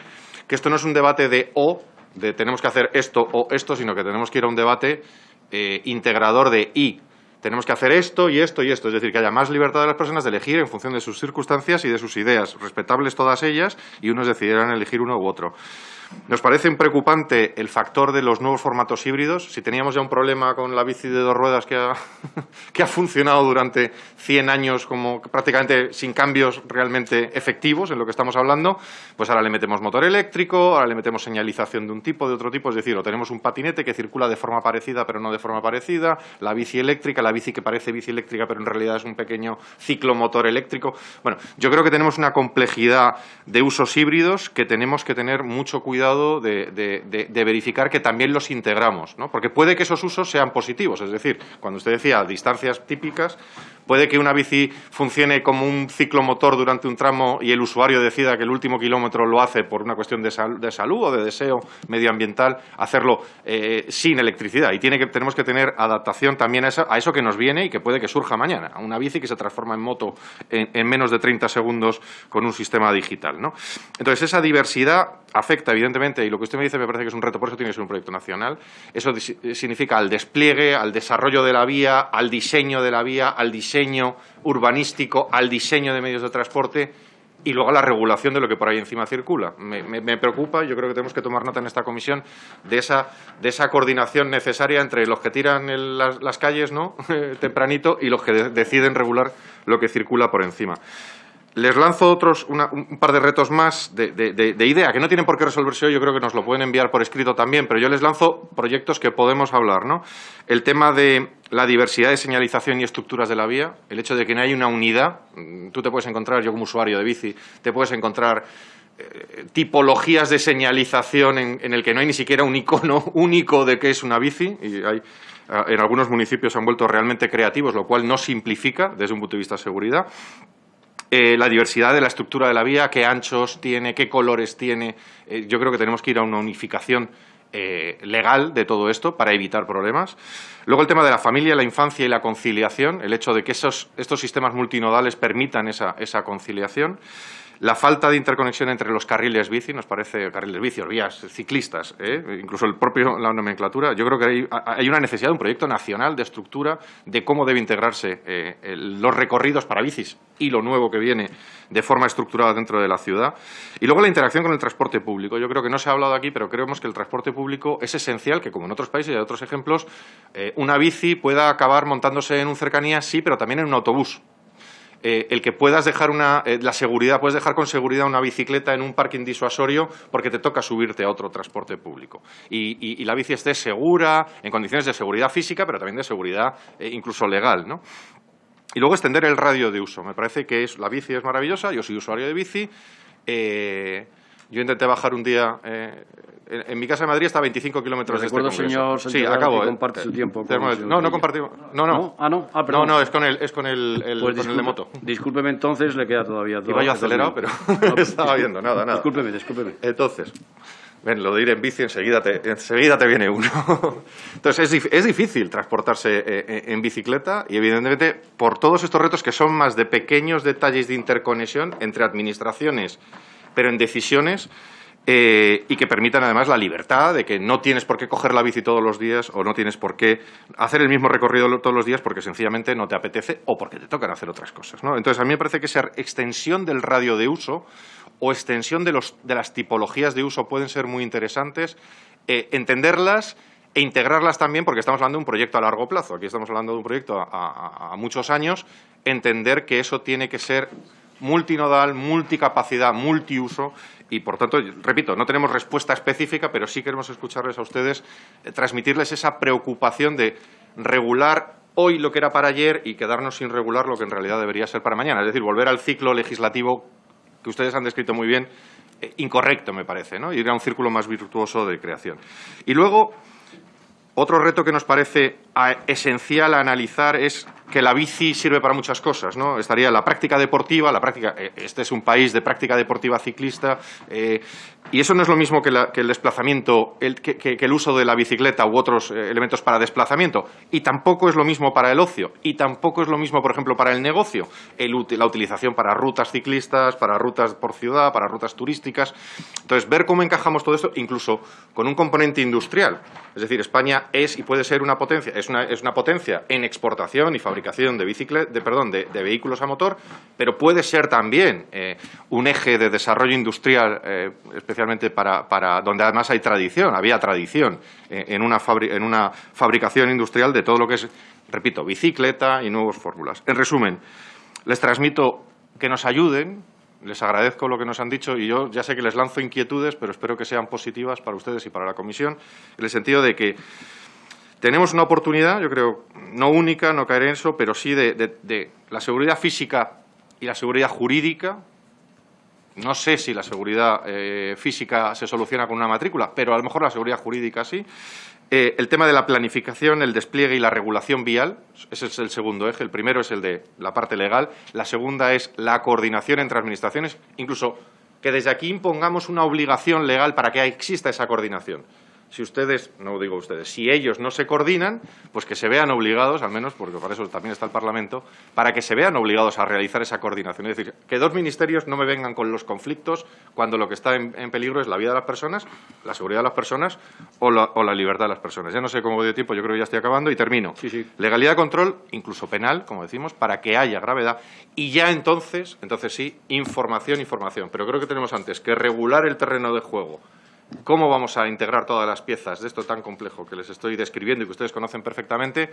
que esto no es un debate de o, de tenemos que hacer esto o esto, sino que tenemos que ir a un debate integrador de y tenemos que hacer esto y esto y esto, es decir, que haya más libertad de las personas de elegir en función de sus circunstancias y de sus ideas, respetables todas ellas, y unos decidirán elegir uno u otro. Nos parece preocupante el factor de los nuevos formatos híbridos. Si teníamos ya un problema con la bici de dos ruedas que ha, (laughs) que ha funcionado durante 100 años como prácticamente sin cambios realmente efectivos en lo que estamos hablando, pues ahora le metemos motor eléctrico, ahora le metemos señalización de un tipo, de otro tipo, es decir, o tenemos un patinete que circula de forma parecida pero no de forma parecida, la bici eléctrica, la bici que parece bici eléctrica pero en realidad es un pequeño ciclomotor eléctrico. Bueno, yo creo que tenemos una complejidad de usos híbridos que tenemos que tener mucho cuidado cuidado de, verificar que también los integramos, ¿no? porque puede que esos usos sean positivos, es decir, cuando usted decía distancias típicas, puede que una bici funcione como un ciclomotor durante un tramo y el usuario decida que el último kilómetro lo hace por una cuestión de, salud o de deseo medioambiental, hacerlo eh, sin electricidad. Y tenemos que tener adaptación también a, eso que nos viene y que puede que surja mañana, a una bici que se transforma en moto en, en menos de 30 segundos con un sistema digital. Entonces, esa diversidad afecta, evidentemente, y lo que usted me dice me parece que es un reto, por eso tiene que ser un proyecto nacional. Eso significa al despliegue, al desarrollo de la vía, al diseño de la vía, al diseño urbanístico, al diseño de medios de transporte y luego a la regulación de lo que por ahí encima circula. Me, me, preocupa, yo creo que tenemos que tomar nota en esta comisión de esa, de esa coordinación necesaria entre los que tiran las, calles ¿no? (laughs) tempranito y los que deciden regular lo que circula por encima. Les lanzo otros, un par de retos más de, idea, que no tienen por qué resolverse hoy, yo creo que nos lo pueden enviar por escrito también, pero yo les lanzo proyectos que podemos hablar. ¿no? El tema de la diversidad de señalización y estructuras de la vía, el hecho de que no hay una unidad, mm, tú te puedes encontrar, yo como usuario de bici, te puedes encontrar eh, tipologías de señalización en, el que no hay ni siquiera un icono (laughs) único de qué es una bici, y hay, en algunos municipios han vuelto realmente creativos, lo cual no simplifica desde un punto de vista de seguridad. Eh, la diversidad de la estructura de la vía, qué anchos tiene, qué colores tiene. Eh, yo creo que tenemos que ir a una unificación eh, legal de todo esto para evitar problemas. Luego el tema de la familia, la infancia y la conciliación, el hecho de que esos, estos sistemas multinodales permitan esa, esa conciliación. La falta de interconexión entre los carriles bici, nos parece, carriles bici, vías ciclistas, ¿eh? incluso el propio, la nomenclatura, yo creo que hay, una necesidad de un proyecto nacional de estructura de cómo debe integrarse eh, los recorridos para bicis y lo nuevo que viene de forma estructurada dentro de la ciudad. Y luego la interacción con el transporte público. Yo creo que no se ha hablado aquí, pero creemos que el transporte público es esencial, que como en otros países y hay otros ejemplos, eh, una bici pueda acabar montándose en un cercanía, sí, pero también en un autobús. Eh, el que puedas dejar una, eh, la seguridad, puedes dejar con seguridad una bicicleta en un parking disuasorio porque te toca subirte a otro transporte público. Y, la bici esté segura, en condiciones de seguridad física, pero también de seguridad eh, incluso legal. ¿no? Y luego extender el radio de uso. Me parece que es, la bici es maravillosa, yo soy usuario de bici. yo intenté bajar un día en, mi casa de Madrid está a 25 kilómetros de este congreso. señor Sí, acabo. Que eh. comparte su tiempo. no, no compartimos. No, no. Ah, no. Ah, no, no, es con el, es con el, el, pues con el de moto. Discúlpeme entonces, le queda todavía todo. Iba yo acelerado, pero (laughs) estaba viendo, nada, nada. Discúlpeme, discúlpeme. Entonces, ven, lo de ir en bici enseguida te, enseguida te viene uno. (laughs) Entonces, es, es difícil transportarse eh, eh, en bicicleta y, evidentemente, por todos estos retos que son más de pequeños detalles de interconexión entre administraciones, pero en decisiones eh, y que permitan además la libertad de que no tienes por qué coger la bici todos los días o no tienes por qué hacer el mismo recorrido todos los días porque sencillamente no te apetece o porque te tocan hacer otras cosas. Entonces, a mí me parece que esa extensión del radio de uso o extensión de, las tipologías de uso pueden ser muy interesantes, eh, entenderlas e integrarlas también, porque estamos hablando de un proyecto a largo plazo. Aquí estamos hablando de un proyecto a muchos años, entender que eso tiene que ser multinodal, multicapacidad, multiuso y, por tanto, repito, no tenemos respuesta específica, pero sí queremos escucharles a ustedes, eh, transmitirles esa preocupación de regular hoy lo que era para ayer y quedarnos sin regular lo que en realidad debería ser para mañana. Es decir, volver al ciclo legislativo que ustedes han descrito muy bien, eh, incorrecto, me parece, ¿no? ir a un círculo más virtuoso de creación. Y luego, otro reto que nos parece esencial analizar es que la bici sirve para muchas cosas, ¿no? Estaría la práctica deportiva, la práctica, eh, este es un país de práctica deportiva ciclista, eh, y eso no es lo mismo que, el desplazamiento, que, el uso de la bicicleta u otros eh, elementos para desplazamiento, y tampoco es lo mismo para el ocio, y tampoco es lo mismo, por ejemplo, para el negocio, la utilización para rutas ciclistas, para rutas por ciudad, para rutas turísticas. Entonces, ver cómo encajamos todo esto, incluso con un componente industrial. Es decir, España es y puede ser una potencia, es una, es una potencia en exportación y fabricación de, de, perdón, de, vehículos a motor, pero puede ser también eh, un eje de desarrollo industrial, eh, especialmente para, para, donde además hay tradición, había tradición eh, en, una en una fabricación industrial de todo lo que es, repito, bicicleta y nuevas fórmulas. En resumen, les transmito que nos ayuden, les agradezco lo que nos han dicho y yo ya sé que les lanzo inquietudes, pero espero que sean positivas para ustedes y para la Comisión, en el sentido de que tenemos una oportunidad, yo creo, no única, no caer en eso, pero sí de, la seguridad física y la seguridad jurídica. No sé si la seguridad eh, física se soluciona con una matrícula, pero a lo mejor la seguridad jurídica sí. Eh, el tema de la planificación, el despliegue y la regulación vial, ese es el segundo eje. El primero es el de la parte legal. La segunda es la coordinación entre administraciones, incluso que desde aquí impongamos una obligación legal para que exista esa coordinación si ustedes, no digo ustedes, si ellos no se coordinan, pues que se vean obligados, al menos porque para eso también está el Parlamento, para que se vean obligados a realizar esa coordinación. Es decir, que dos ministerios no me vengan con los conflictos cuando lo que está en, peligro es la vida de las personas, la seguridad de las personas o la, libertad de las personas. Ya no sé cómo voy de tiempo, yo creo que ya estoy acabando y termino. Legalidad de control, incluso penal, como decimos, para que haya gravedad y ya entonces, entonces sí, información, información. Pero creo que tenemos antes que regular el terreno de juego, cómo vamos a integrar todas las piezas de esto tan complejo que les estoy describiendo y que ustedes conocen perfectamente,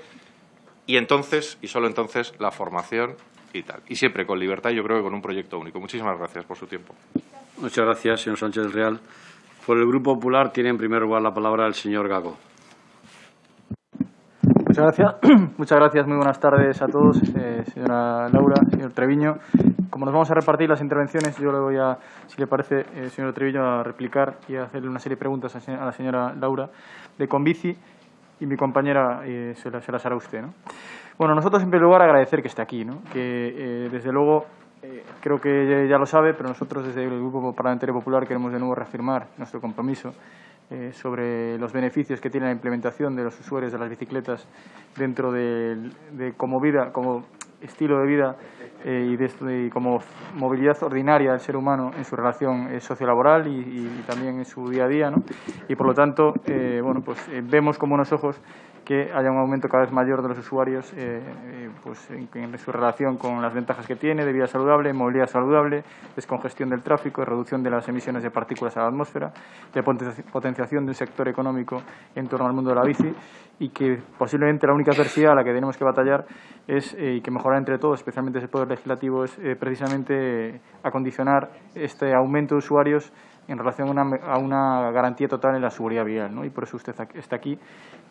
y entonces, y solo entonces, la formación y tal. Y siempre con libertad y yo creo que con un proyecto único. Muchísimas gracias por su tiempo. Muchas gracias, señor Sánchez del Real. Por el Grupo Popular tiene en primer lugar la palabra el señor Gago. Muchas gracias. (clears throat) Muchas gracias. Muy buenas tardes a todos, eh, señora Laura, señor Treviño. Como nos vamos a repartir las intervenciones, yo le voy a, si le parece, eh, señor Treviño, a replicar y a hacerle una serie de preguntas a, la señora Laura de Convici y mi compañera eh, se, las, hará usted. ¿no? Bueno, nosotros en primer lugar agradecer que esté aquí, que desde luego creo que ya lo sabe, pero nosotros desde el Grupo Parlamentario Popular queremos de nuevo reafirmar nuestro compromiso eh, sobre los beneficios que tiene la implementación de los usuarios de las bicicletas dentro de, como vida, como estilo de vida eh, y, de, como movilidad ordinaria del ser humano en su relación eh, sociolaboral y, también en su día a día, ¿no? Y por lo tanto, bueno, pues vemos con buenos ojos que haya un aumento cada vez mayor de los usuarios eh, eh, pues en, su relación con las ventajas que tiene de vida saludable, movilidad saludable, descongestión del tráfico, reducción de las emisiones de partículas a la atmósfera, de potenciación de un sector económico en torno al mundo de la bici y que posiblemente la única adversidad a la que tenemos que batallar es, eh, y que mejorar entre todos, especialmente ese poder legislativo, es precisamente acondicionar este aumento de usuarios en relación a una, a una, garantía total en la seguridad vial. ¿no? Y por eso usted está aquí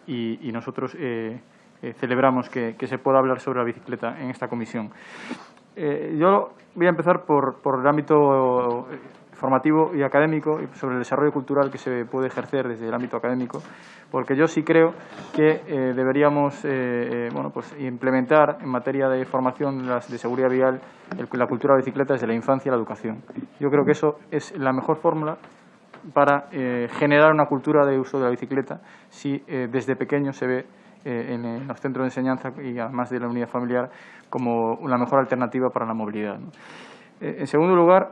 y, nosotros eh, eh, celebramos que, se pueda hablar sobre la bicicleta en esta comisión. Eh, yo voy a empezar por, por, el ámbito formativo y académico y sobre el desarrollo cultural que se puede ejercer desde el ámbito académico, porque yo sí creo que deberíamos bueno, pues implementar en materia de formación de seguridad vial la cultura de la bicicleta desde la infancia y la educación. Yo creo que eso es la mejor fórmula para eh, generar una cultura de uso de la bicicleta si eh, desde pequeño se ve eh, en, los centros de enseñanza y además de la unidad familiar como la mejor alternativa para la movilidad. en segundo lugar,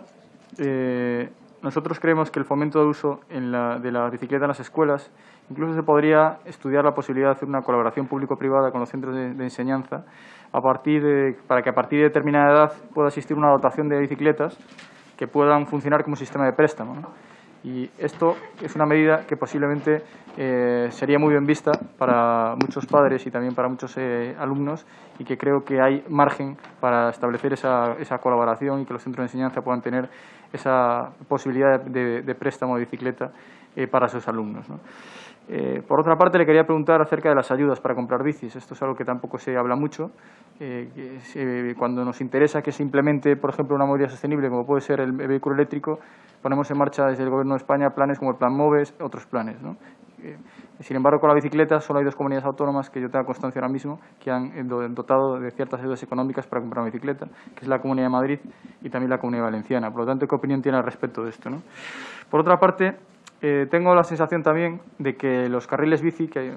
nosotros creemos que el fomento de uso de la bicicleta en las escuelas, incluso se podría estudiar la posibilidad de hacer una colaboración público-privada con los centros de, enseñanza a partir de, para que a partir de determinada edad pueda existir una dotación de bicicletas que puedan funcionar como sistema de préstamo. Y esto es una medida que posiblemente eh, sería muy bien vista para muchos padres y también para muchos eh, alumnos y que creo que hay margen para establecer esa, esa, colaboración y que los centros de enseñanza puedan tener esa posibilidad de, préstamo de bicicleta eh, para sus alumnos. Eh, por otra parte, le quería preguntar acerca de las ayudas para comprar bicis. Esto es algo que tampoco se habla mucho. Eh, cuando nos interesa que se implemente, por ejemplo, una movilidad sostenible, como puede ser el vehículo eléctrico, ponemos en marcha desde el Gobierno de España planes como el Plan MOVES, otros planes. Eh, sin embargo, con la bicicleta solo hay dos comunidades autónomas que yo tengo constancia ahora mismo que han dotado de ciertas ayudas económicas para comprar una bicicleta, que es la Comunidad de Madrid y también la Comunidad Valenciana. Por lo tanto, ¿qué opinión tiene al respecto de esto? Por otra parte, eh, tengo la sensación también de que los carriles bici que,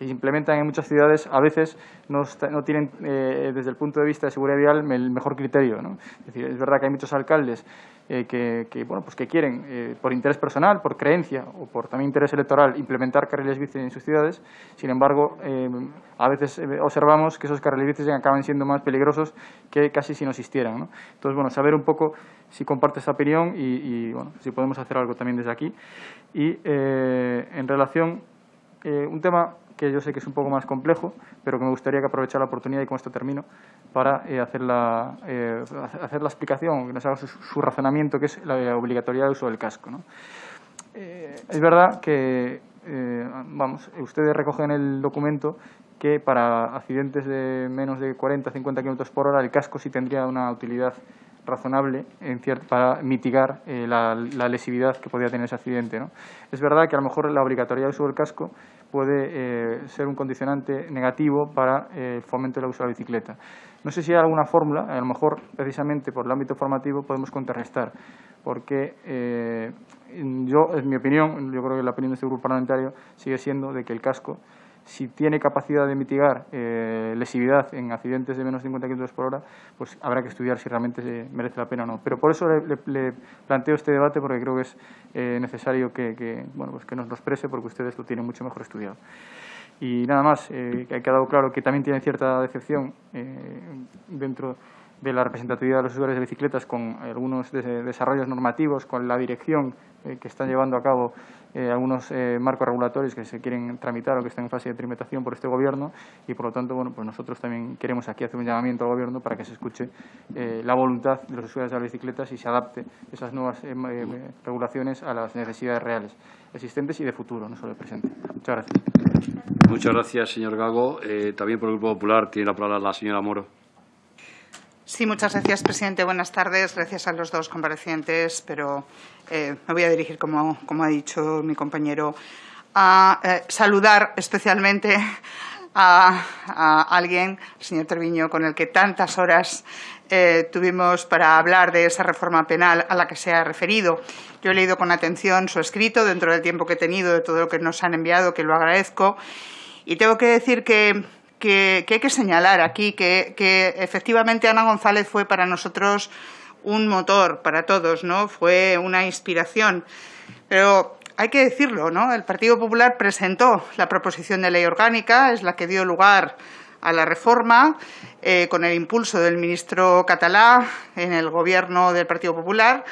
implementan en muchas ciudades a veces no, no tienen, eh, desde el punto de vista de seguridad vial, el mejor criterio. ¿no? Es, decir, es verdad que hay muchos alcaldes eh, que, bueno, pues que quieren, eh, por interés personal, por creencia o por también interés electoral, implementar carriles bici en sus ciudades. Sin embargo, eh, a veces observamos que esos carriles bici acaban siendo más peligrosos que casi si no existieran. Entonces, bueno, saber un poco si comparte esta opinión y, y bueno, si podemos hacer algo también desde aquí. Y en relación, un tema que yo sé que es un poco más complejo, pero que me gustaría que aprovechara la oportunidad, y con esto termino, para eh, hacer, la, eh, hacer la explicación, que nos haga su, razonamiento, que es la obligatoriedad de uso del casco. Eh, es verdad que, vamos, ustedes recogen en el documento que para accidentes de menos de 40-50 km por hora el casco sí tendría una utilidad razonable para mitigar la, lesividad que podría tener ese accidente. Es verdad que a lo mejor la obligatoriedad de uso del casco puede eh, ser un condicionante negativo para eh, el fomento del uso de la bicicleta. No sé si hay alguna fórmula, a lo mejor precisamente por el ámbito formativo podemos contrarrestar, porque eh, yo, en mi opinión, yo creo que la opinión de este grupo parlamentario sigue siendo de que el casco si tiene capacidad de mitigar eh, lesividad en accidentes de menos de 50 km por hora, pues habrá que estudiar si realmente merece la pena o no. Pero por eso le, planteo este debate, porque creo que es eh, necesario que, bueno, pues que nos lo exprese, porque ustedes lo tienen mucho mejor estudiado. Y nada más, eh, ha quedado claro que también tiene cierta decepción eh, dentro de la representatividad de los usuarios de bicicletas con algunos desarrollos normativos, con la dirección que están llevando a cabo eh, algunos eh, marcos regulatorios que se quieren tramitar o que están en fase de tramitación por este Gobierno y, por lo tanto, bueno, pues nosotros también queremos aquí hacer un llamamiento al Gobierno para que se escuche eh, la voluntad de los usuarios de las bicicletas y se adapte esas nuevas regulaciones a las necesidades reales existentes y de futuro, no solo de presente. Muchas gracias. Muchas gracias, señor Gago. también por el Grupo Popular tiene la palabra la señora Moro. Sí, muchas gracias, presidente. Buenas tardes. Gracias a los dos comparecientes, pero eh, me voy a dirigir, como, ha dicho mi compañero, a eh, saludar especialmente a, alguien, el señor Treviño, con el que tantas horas eh, tuvimos para hablar de esa reforma penal a la que se ha referido. Yo he leído con atención su escrito dentro del tiempo que he tenido, de todo lo que nos han enviado, que lo agradezco. Y tengo que decir que que, hay que señalar aquí que, efectivamente Ana González fue para nosotros un motor, para todos, ¿no? Fue una inspiración. Pero hay que decirlo, ¿no? El Partido Popular presentó la proposición de ley orgánica, es la que dio lugar a la reforma, eh, con el impulso del ministro catalá en el gobierno del Partido Popular.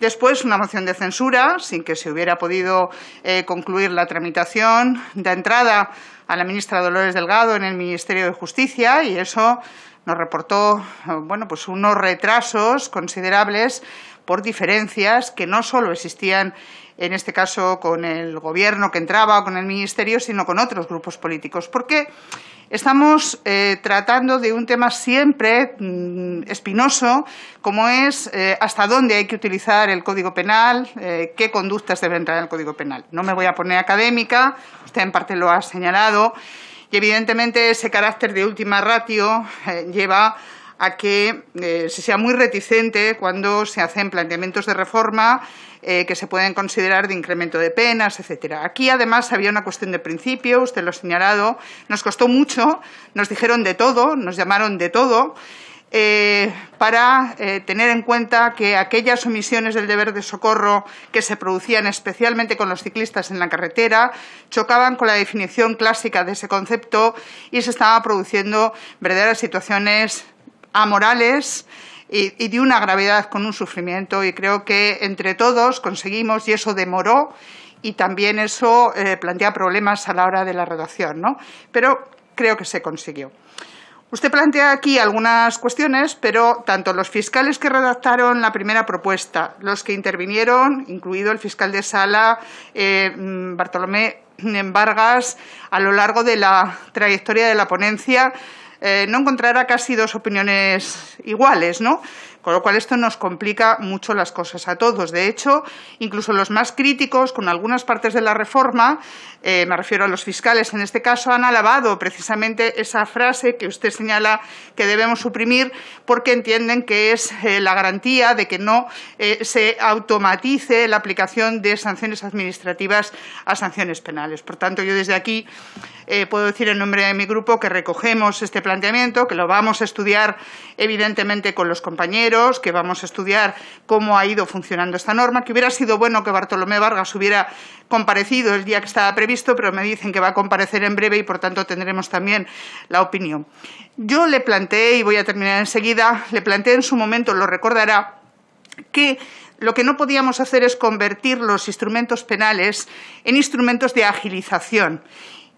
Después, una moción de censura, sin que se hubiera podido eh, concluir la tramitación. De entrada, a la ministra Dolores Delgado en el Ministerio de Justicia y eso nos reportó bueno, pues unos retrasos considerables por diferencias que no solo existían en este caso con el Gobierno que entraba o con el Ministerio, sino con otros grupos políticos. Porque estamos eh, tratando de un tema siempre mm, espinoso, como es eh, hasta dónde hay que utilizar el Código Penal, eh, qué conductas deben entrar en el Código Penal. No me voy a poner académica, usted en parte lo ha señalado, y evidentemente ese carácter de última ratio lleva a que se sea muy reticente cuando se hacen planteamientos de reforma eh, que se pueden considerar de incremento de penas, etcétera. Aquí, además, había una cuestión de principio, usted lo ha señalado, nos costó mucho, nos dijeron de todo, nos llamaron de todo, eh, para eh, tener en cuenta que aquellas omisiones del deber de socorro que se producían especialmente con los ciclistas en la carretera chocaban con la definición clásica de ese concepto y se estaban produciendo verdaderas situaciones amorales y, de una gravedad con un sufrimiento y creo que entre todos conseguimos y eso demoró y también eso eh, plantea problemas a la hora de la redacción, ¿no? Pero creo que se consiguió. Usted plantea aquí algunas cuestiones, pero tanto los fiscales que redactaron la primera propuesta, los que intervinieron, incluido el fiscal de sala eh, Bartolomé Vargas, a lo largo de la trayectoria de la ponencia, eh, no encontrará casi dos opiniones iguales, ¿no? Con lo cual esto nos complica mucho las cosas a todos. De hecho, incluso los más críticos con algunas partes de la reforma, eh, me refiero a los fiscales en este caso, han alabado precisamente esa frase que usted señala que debemos suprimir porque entienden que es eh, la garantía de que no se automatice la aplicación de sanciones administrativas a sanciones penales. Por tanto, yo desde aquí puedo decir en nombre de mi grupo que recogemos este planteamiento, que lo vamos a estudiar evidentemente con los compañeros que vamos a estudiar cómo ha ido funcionando esta norma, que hubiera sido bueno que Bartolomé Vargas hubiera comparecido el día que estaba previsto, pero me dicen que va a comparecer en breve y, por tanto, tendremos también la opinión. Yo le planteé, y voy a terminar enseguida, le planteé en su momento, lo recordará, que lo que no podíamos hacer es convertir los instrumentos penales en instrumentos de agilización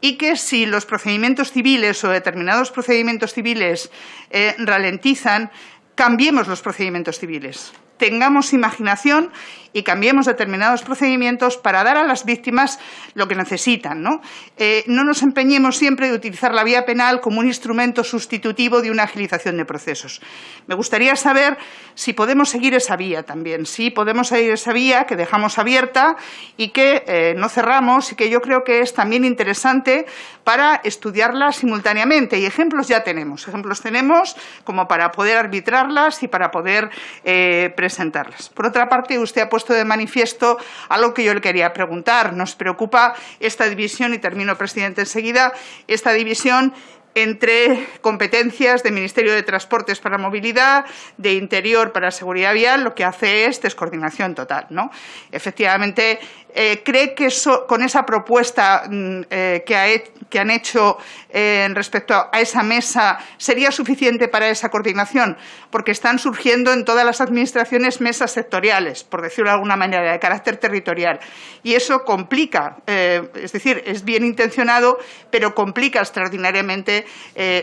y que si los procedimientos civiles o determinados procedimientos civiles eh, ralentizan, cambiemos los procedimientos civiles, tengamos imaginación y cambiemos determinados procedimientos para dar a las víctimas lo que necesitan. ¿no? Eh, no nos empeñemos siempre de utilizar la vía penal como un instrumento sustitutivo de una agilización de procesos. Me gustaría saber si podemos seguir esa vía también, si podemos seguir esa vía que dejamos abierta y que eh, no cerramos y que yo creo que es también interesante para estudiarla simultáneamente. Y ejemplos ya tenemos, ejemplos tenemos como para poder arbitrarlas y para poder eh, presentarlas. Por otra parte, usted ha puesto de manifiesto algo que yo le quería preguntar. Nos preocupa esta división, y termino, presidente, enseguida, esta división entre competencias del Ministerio de Transportes para Movilidad, de Interior para Seguridad Vial, lo que hace es descoordinación total. ¿no? Efectivamente, eh, ¿cree que con esa propuesta mm, eh, que, han hecho eh, respecto a esa mesa sería suficiente para esa coordinación? Porque están surgiendo en todas las administraciones mesas sectoriales, por decirlo de alguna manera, de carácter territorial. Y eso complica, es decir, es bien intencionado, pero complica extraordinariamente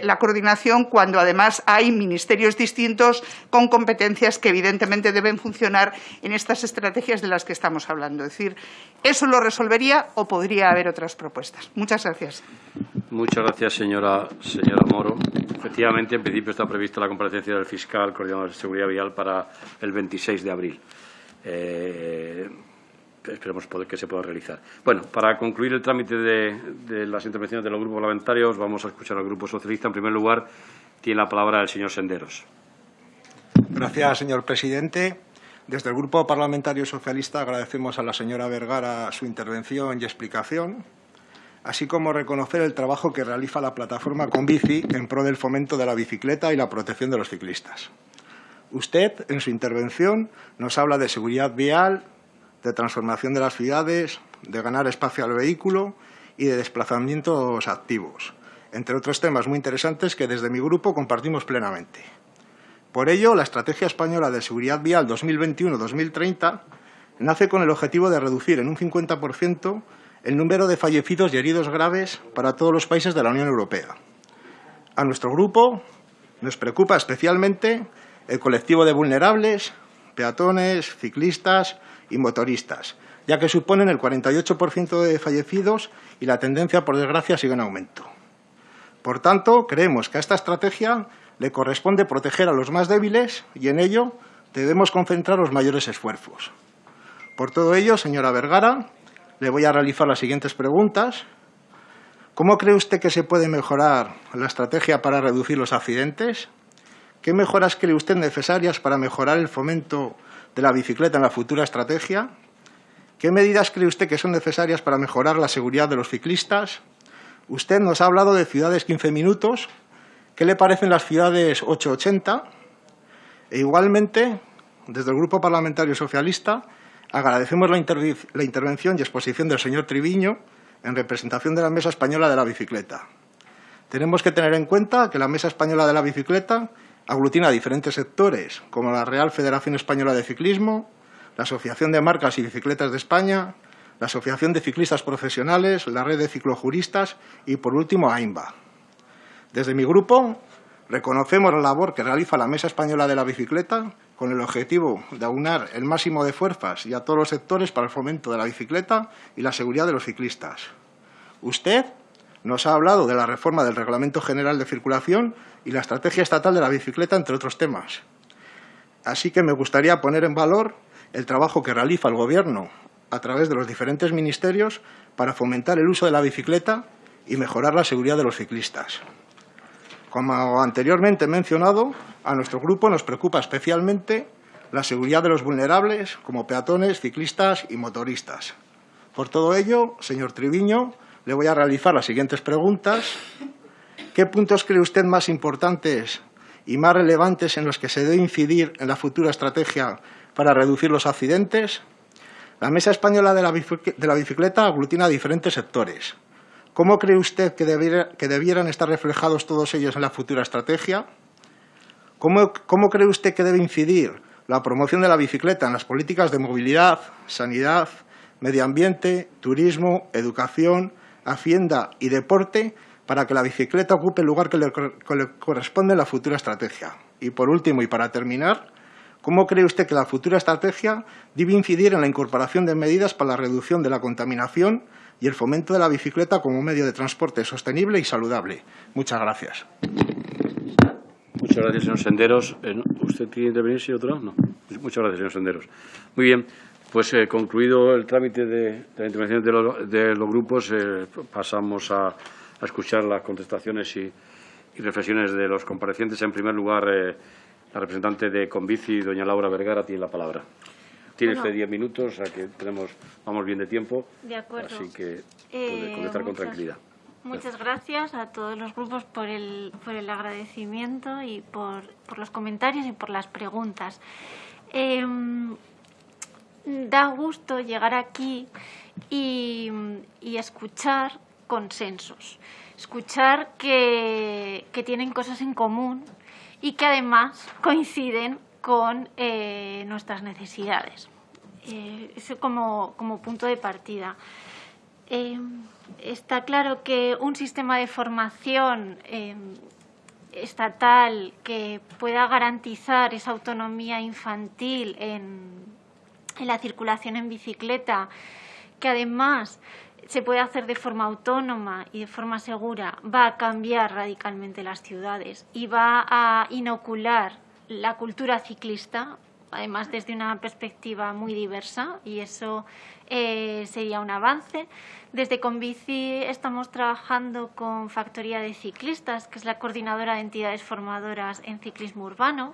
la coordinación cuando además hay ministerios distintos con competencias que evidentemente deben funcionar en estas estrategias de las que estamos hablando. Es decir, ¿Eso lo resolvería o podría haber otras propuestas? Muchas gracias. Muchas gracias, señora, señora Moro. Efectivamente, en principio está prevista la comparecencia del fiscal coordinador de seguridad vial para el 26 de abril. Eh, esperemos que se pueda realizar. Bueno, para concluir el trámite de, de, las intervenciones de los grupos parlamentarios, vamos a escuchar al Grupo Socialista. En primer lugar, tiene la palabra el señor Senderos. Gracias, señor presidente. Desde el Grupo Parlamentario Socialista agradecemos a la señora Vergara su intervención y explicación, así como reconocer el trabajo que realiza la plataforma Convici en pro del fomento de la bicicleta y la protección de los ciclistas. Usted, en su intervención, nos habla de seguridad vial, de transformación de las ciudades, de ganar espacio al vehículo y de desplazamientos activos, entre otros temas muy interesantes que desde mi grupo compartimos plenamente. Por ello, la Estrategia Española de Seguridad Vial 2021-2030 nace con el objetivo de reducir en un 50% el número de fallecidos y heridos graves para todos los países de la Unión Europea. A nuestro grupo nos preocupa especialmente el colectivo de vulnerables, peatones, ciclistas y motoristas, ya que suponen el 48% de fallecidos y la tendencia, por desgracia, sigue en aumento. Por tanto, creemos que a esta estrategia le corresponde proteger a los más débiles y en ello debemos concentrar los mayores esfuerzos. Por todo ello, señora Vergara, le voy a realizar las siguientes preguntas. ¿Cómo cree usted que se puede mejorar la estrategia para reducir los accidentes? ¿Qué mejoras cree usted necesarias para mejorar el fomento de la bicicleta en la futura estrategia? ¿Qué medidas cree usted que son necesarias para mejorar la seguridad de los ciclistas? Usted nos ha hablado de ciudades 15 minutos, ¿Qué le parecen las ciudades 880? E igualmente, desde el Grupo Parlamentario Socialista, agradecemos la, intervención y exposición del señor Triviño en representación de la Mesa Española de la Bicicleta. Tenemos que tener en cuenta que la Mesa Española de la Bicicleta aglutina diferentes sectores, como la Real Federación Española de Ciclismo, la Asociación de Marcas y Bicicletas de España, la Asociación de Ciclistas Profesionales, la Red de Ciclojuristas y, por último, AIMBA. Desde mi grupo reconocemos la labor que realiza la Mesa Española de la Bicicleta con el objetivo de aunar el máximo de fuerzas y a todos los sectores para el fomento de la bicicleta y la seguridad de los ciclistas. Usted nos ha hablado de la reforma del Reglamento General de Circulación y la estrategia estatal de la bicicleta, entre otros temas. Así que me gustaría poner en valor el trabajo que realiza el Gobierno a través de los diferentes ministerios para fomentar el uso de la bicicleta y mejorar la seguridad de los ciclistas. Como anteriormente mencionado, a nuestro grupo nos preocupa especialmente la seguridad de los vulnerables, como peatones, ciclistas y motoristas. Por todo ello, señor Triviño, le voy a realizar las siguientes preguntas. ¿Qué puntos cree usted más importantes y más relevantes en los que se debe incidir en la futura estrategia para reducir los accidentes? La Mesa Española de la Bicicleta aglutina diferentes sectores. ¿Cómo cree usted que, debieran estar reflejados todos ellos en la futura estrategia? ¿Cómo, ¿Cómo cree usted que debe incidir la promoción de la bicicleta en las políticas de movilidad, sanidad, medio ambiente, turismo, educación, hacienda y deporte para que la bicicleta ocupe el lugar que le, corresponde en la futura estrategia? Y por último, y para terminar, ¿Cómo cree usted que la futura estrategia debe incidir en la incorporación de medidas para la reducción de la contaminación y el fomento de la bicicleta como medio de transporte sostenible y saludable? Muchas gracias. Muchas gracias, señor Senderos. Eh, ¿Usted quiere intervenir, si otro? No. Muchas gracias, señor Senderos. Muy bien. Pues eh, concluido el trámite de, la intervención de, los grupos, eh, pasamos a, escuchar las contestaciones y, reflexiones de los comparecientes. En primer lugar, la representante de Convici, doña Laura Vergara, tiene la palabra. Tiene usted diez minutos, o sea que tenemos, vamos bien de tiempo. De acuerdo. Así que puede eh, contestar con tranquilidad. Muchas gracias a todos los grupos por el, por el agradecimiento y por, por los comentarios y por las preguntas. Em, da gusto llegar aquí y, y escuchar consensos, escuchar que, que tienen cosas en común y que además coinciden con eh, nuestras necesidades. Eh, eso como, como, punto de partida. Eh, está claro que un sistema de formación estatal que pueda garantizar esa autonomía infantil en, en la circulación en bicicleta, que además se puede hacer de forma autónoma y de forma segura, va a cambiar radicalmente las ciudades y va a inocular la cultura ciclista, además desde una perspectiva muy diversa y eso eh, sería un avance. Desde Convici estamos trabajando con Factoría de Ciclistas, que es la coordinadora de entidades formadoras en ciclismo urbano,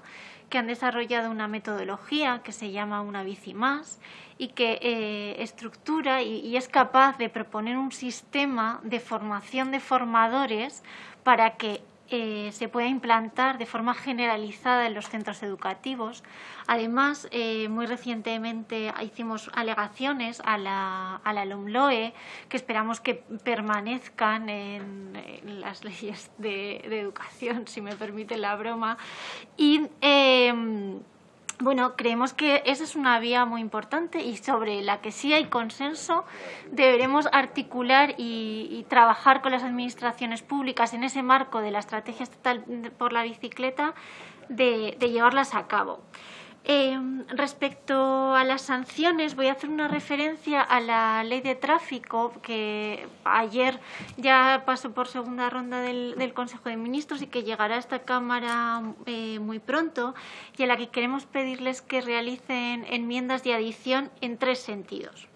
que han desarrollado una metodología que se llama Una Bici Más y que eh, estructura y, es capaz de proponer un sistema de formación de formadores para que eh, se pueda implantar de forma generalizada en los centros educativos. Además, eh, muy recientemente hicimos alegaciones a la, a LOMLOE que esperamos que permanezcan en, las (laughs) leyes de, educación, si me permite la broma. Y bueno, creemos que esa es una vía muy importante y sobre la que sí hay consenso deberemos articular y, trabajar con las administraciones públicas en ese marco de la estrategia estatal por la bicicleta de llevarlas a cabo. Eh, respecto a las sanciones, voy a hacer una referencia a la ley de tráfico que ayer ya pasó por segunda ronda del, Consejo de Ministros y que llegará a esta Cámara eh, muy pronto y a la que queremos pedirles que realicen enmiendas de adición en tres sentidos.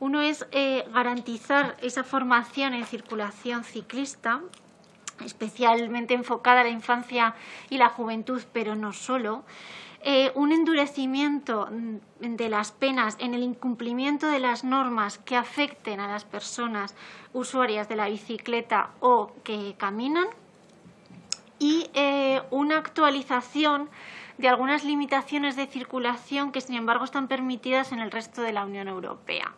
Uno es eh, garantizar esa formación en circulación ciclista especialmente enfocada a la infancia y la juventud, pero no solo. Eh, un endurecimiento mm, de las penas en el incumplimiento de las normas que afecten a las personas usuarias de la bicicleta o que caminan y eh, una actualización de algunas limitaciones de circulación que, sin embargo, están permitidas en el resto de la Unión Europea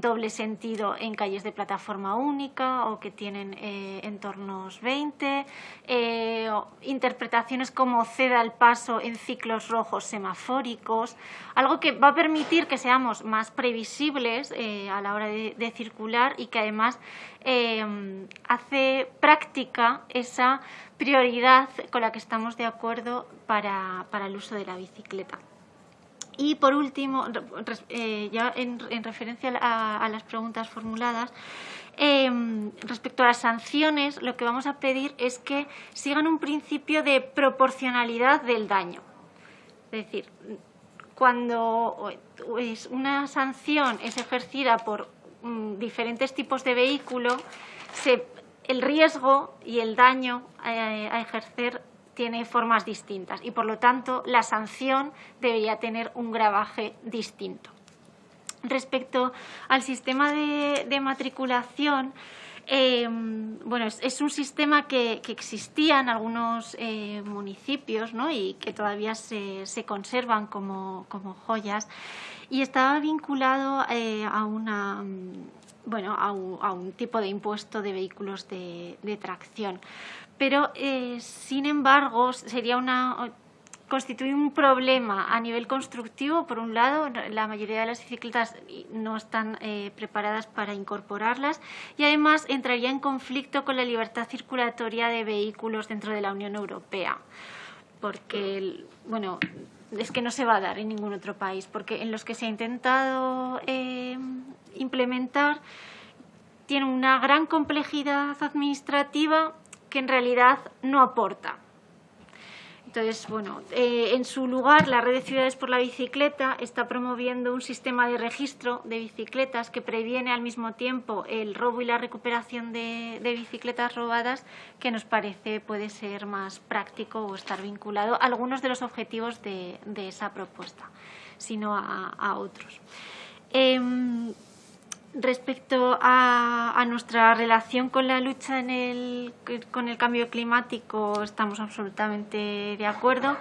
doble sentido en calles de plataforma única o que tienen eh, entornos 20, eh, interpretaciones como ceda el paso en ciclos rojos semafóricos, algo que va a permitir que seamos más previsibles eh, a la hora de, circular y que además hace práctica esa prioridad con la que estamos de acuerdo para el uso de la bicicleta. Y por último, eh, ya en, referencia a, las preguntas formuladas, em, respecto a las sanciones, lo que vamos a pedir es que sigan un principio de proporcionalidad del daño. Es decir, cuando una sanción es ejercida por mm, diferentes tipos de vehículo, el riesgo y el daño eh, a ejercer tiene formas distintas y, por lo tanto, la sanción debería tener un gravaje distinto. Respecto al sistema de, matriculación, eh, bueno, es, un sistema que, existía en algunos eh, municipios y que todavía se, conservan como, joyas y estaba vinculado eh, a una bueno, a un, tipo de impuesto de vehículos de tracción pero eh, sin embargo sería una constituye un problema a nivel constructivo. Por un lado, la mayoría de las bicicletas no están eh, preparadas para incorporarlas y además entraría en conflicto con la libertad circulatoria de vehículos dentro de la Unión Europea, porque bueno, es que no se va a dar en ningún otro país, porque en los que se ha intentado eh, implementar tiene una gran complejidad administrativa que en realidad no aporta. Entonces, bueno, eh, en su lugar, la Red de Ciudades por la Bicicleta está promoviendo un sistema de registro de bicicletas que previene al mismo tiempo el robo y la recuperación de, bicicletas robadas, que nos parece puede ser más práctico o estar vinculado a algunos de los objetivos de, esa propuesta, sino a, otros. Em, Respecto a, nuestra relación con la lucha en el, con el cambio climático, estamos absolutamente de acuerdo.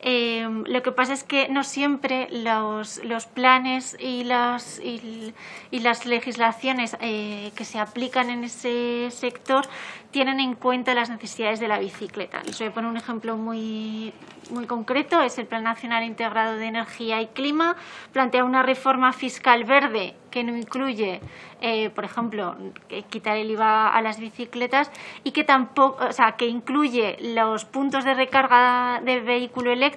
Eh, lo que pasa es que no siempre los, los planes y las, y, las legislaciones eh, que se aplican en ese sector tienen en cuenta las necesidades de la bicicleta. Les voy a poner un ejemplo muy, muy concreto, es el Plan Nacional Integrado de Energía y Clima. Plantea una reforma fiscal verde que no incluye, eh, por ejemplo, quitar el IVA a las bicicletas y que tampoco, o sea, que incluye los puntos de recarga de vehículo eléctrico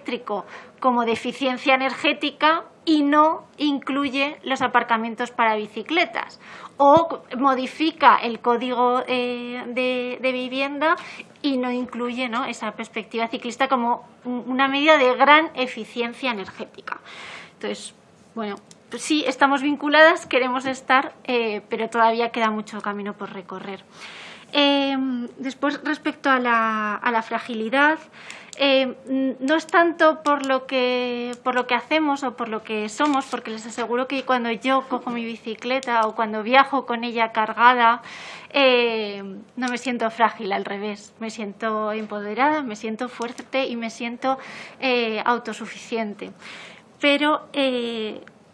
como de eficiencia energética y no incluye los aparcamientos para bicicletas o modifica el código eh, de, vivienda y no incluye esa perspectiva ciclista como una medida de gran eficiencia energética. Entonces, bueno, sí, estamos vinculadas, queremos estar, eh, pero todavía queda mucho camino por recorrer. Eh, después, respecto a la fragilidad, eh, no es tanto por lo, que, por lo que hacemos o por lo que somos, porque les aseguro que cuando yo cojo mi bicicleta o cuando viajo con ella cargada, eh, no me siento frágil, al revés, me siento empoderada, me siento fuerte y me siento eh, autosuficiente. Pero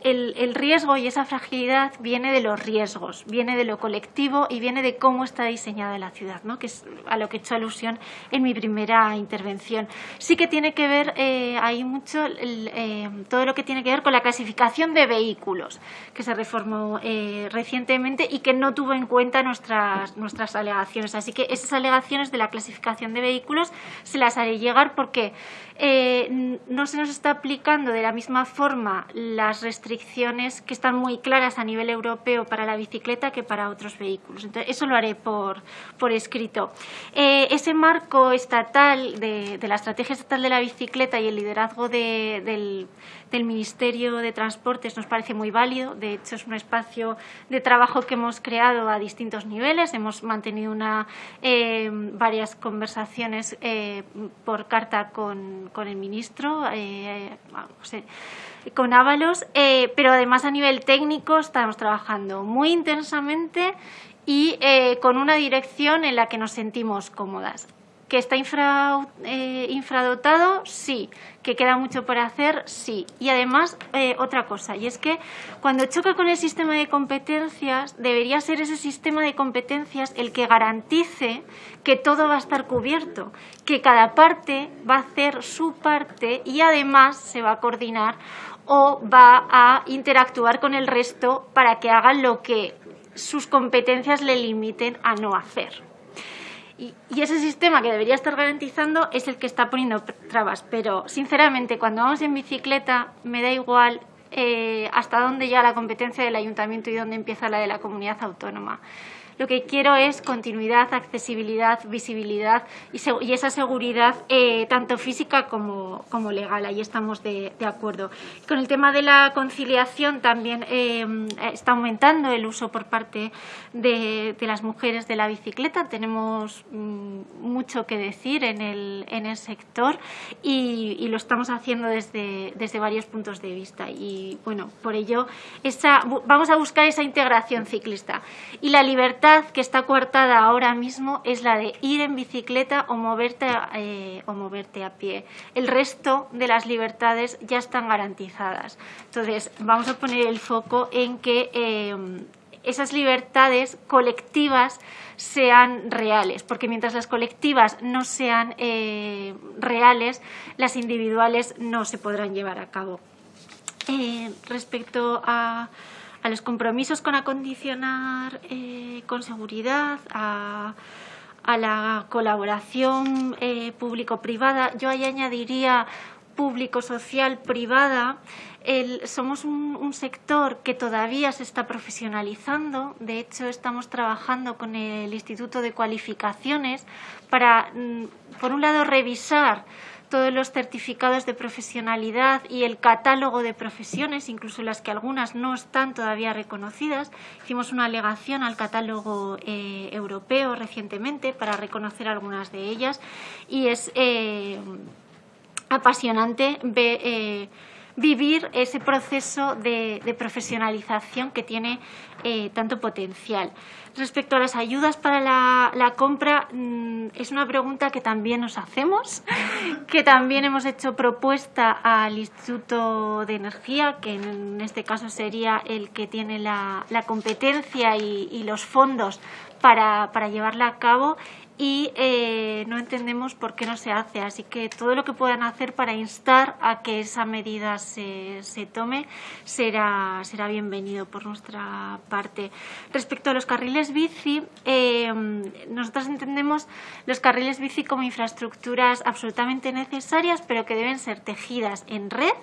el, riesgo y esa fragilidad viene de los riesgos, viene de lo colectivo y viene de cómo está diseñada la ciudad, ¿no? que es a lo que he hecho alusión en mi primera intervención. Sí que tiene que ver, eh, hay mucho, eh, todo lo que tiene que ver con la clasificación de vehículos, que se reformó eh, recientemente y que no tuvo en cuenta nuestras, nuestras alegaciones. Así que esas alegaciones de la clasificación de vehículos se las haré llegar porque eh, no se nos está aplicando de la misma forma las restricciones que están muy claras a nivel europeo para la bicicleta que para otros vehículos. Eso lo haré por, por escrito. Eh, ese marco estatal de, la estrategia estatal de la bicicleta y el liderazgo del, del Ministerio de Transportes nos parece muy válido. De hecho, es un espacio de trabajo que hemos creado a distintos niveles. Hemos mantenido una, eh, varias conversaciones eh, por carta con, el ministro, eh, con Ábalos, pero además a nivel técnico estamos trabajando muy intensamente y con una dirección en la que nos sentimos cómodas. ¿Que está eh, infradotado? Sí. ¿Que queda mucho por hacer? Sí. Y además, eh, otra cosa, y es que cuando choca con el sistema de competencias, debería ser ese sistema de competencias el que garantice que todo va a estar cubierto, que cada parte va a hacer su parte y además se va a coordinar o va a interactuar con el resto para que hagan lo que sus competencias le limiten a no hacer. Y, ese sistema que debería estar garantizando es el que está poniendo trabas. Pero, sinceramente, cuando vamos en bicicleta, me da igual eh, hasta dónde llega la competencia del ayuntamiento y dónde empieza la de la comunidad autónoma. Lo que quiero es continuidad, accesibilidad, visibilidad y, esa seguridad eh, tanto física como, legal. Ahí estamos de, acuerdo. Con el tema de la conciliación también eh, está aumentando el uso por parte de, las mujeres de la bicicleta. Tenemos mm, mucho que decir en el, sector y, lo estamos haciendo desde, desde varios puntos de vista. Y bueno, por ello esa, vamos a buscar esa integración ciclista. Y la libertad que está coartada ahora mismo es la de ir en bicicleta o moverte, eh, o moverte a pie. El resto de las libertades ya están garantizadas. Entonces, vamos a poner el foco en que eh, esas libertades colectivas sean reales, porque mientras las colectivas no sean eh, reales, las individuales no se podrán llevar a cabo. respecto a a los compromisos con acondicionar eh, con seguridad, a, la colaboración eh, público-privada. Yo ahí añadiría público-social-privada. Somos un, sector que todavía se está profesionalizando. De hecho, estamos trabajando con el Instituto de Cualificaciones para, mm, por un lado, revisar todos los certificados de profesionalidad y el catálogo de profesiones, incluso las que algunas no están todavía reconocidas. Hicimos una alegación al catálogo eh, europeo recientemente para reconocer algunas de ellas y es eh, apasionante eh, vivir ese proceso de, profesionalización que tiene tanto potencial. Respecto a las ayudas para la, compra, mm, es una pregunta que también nos hacemos, (laughs) que también hemos hecho propuesta al Instituto de Energía, que en este caso sería el que tiene la, competencia y, los fondos para llevarla a cabo y eh, no entendemos por qué no se hace. Así que todo lo que puedan hacer para instar a que esa medida se, se tome será, será bienvenido por nuestra parte. Respecto a los carriles bici, eh, nosotros entendemos los carriles bici como infraestructuras absolutamente necesarias, pero que deben ser tejidas en red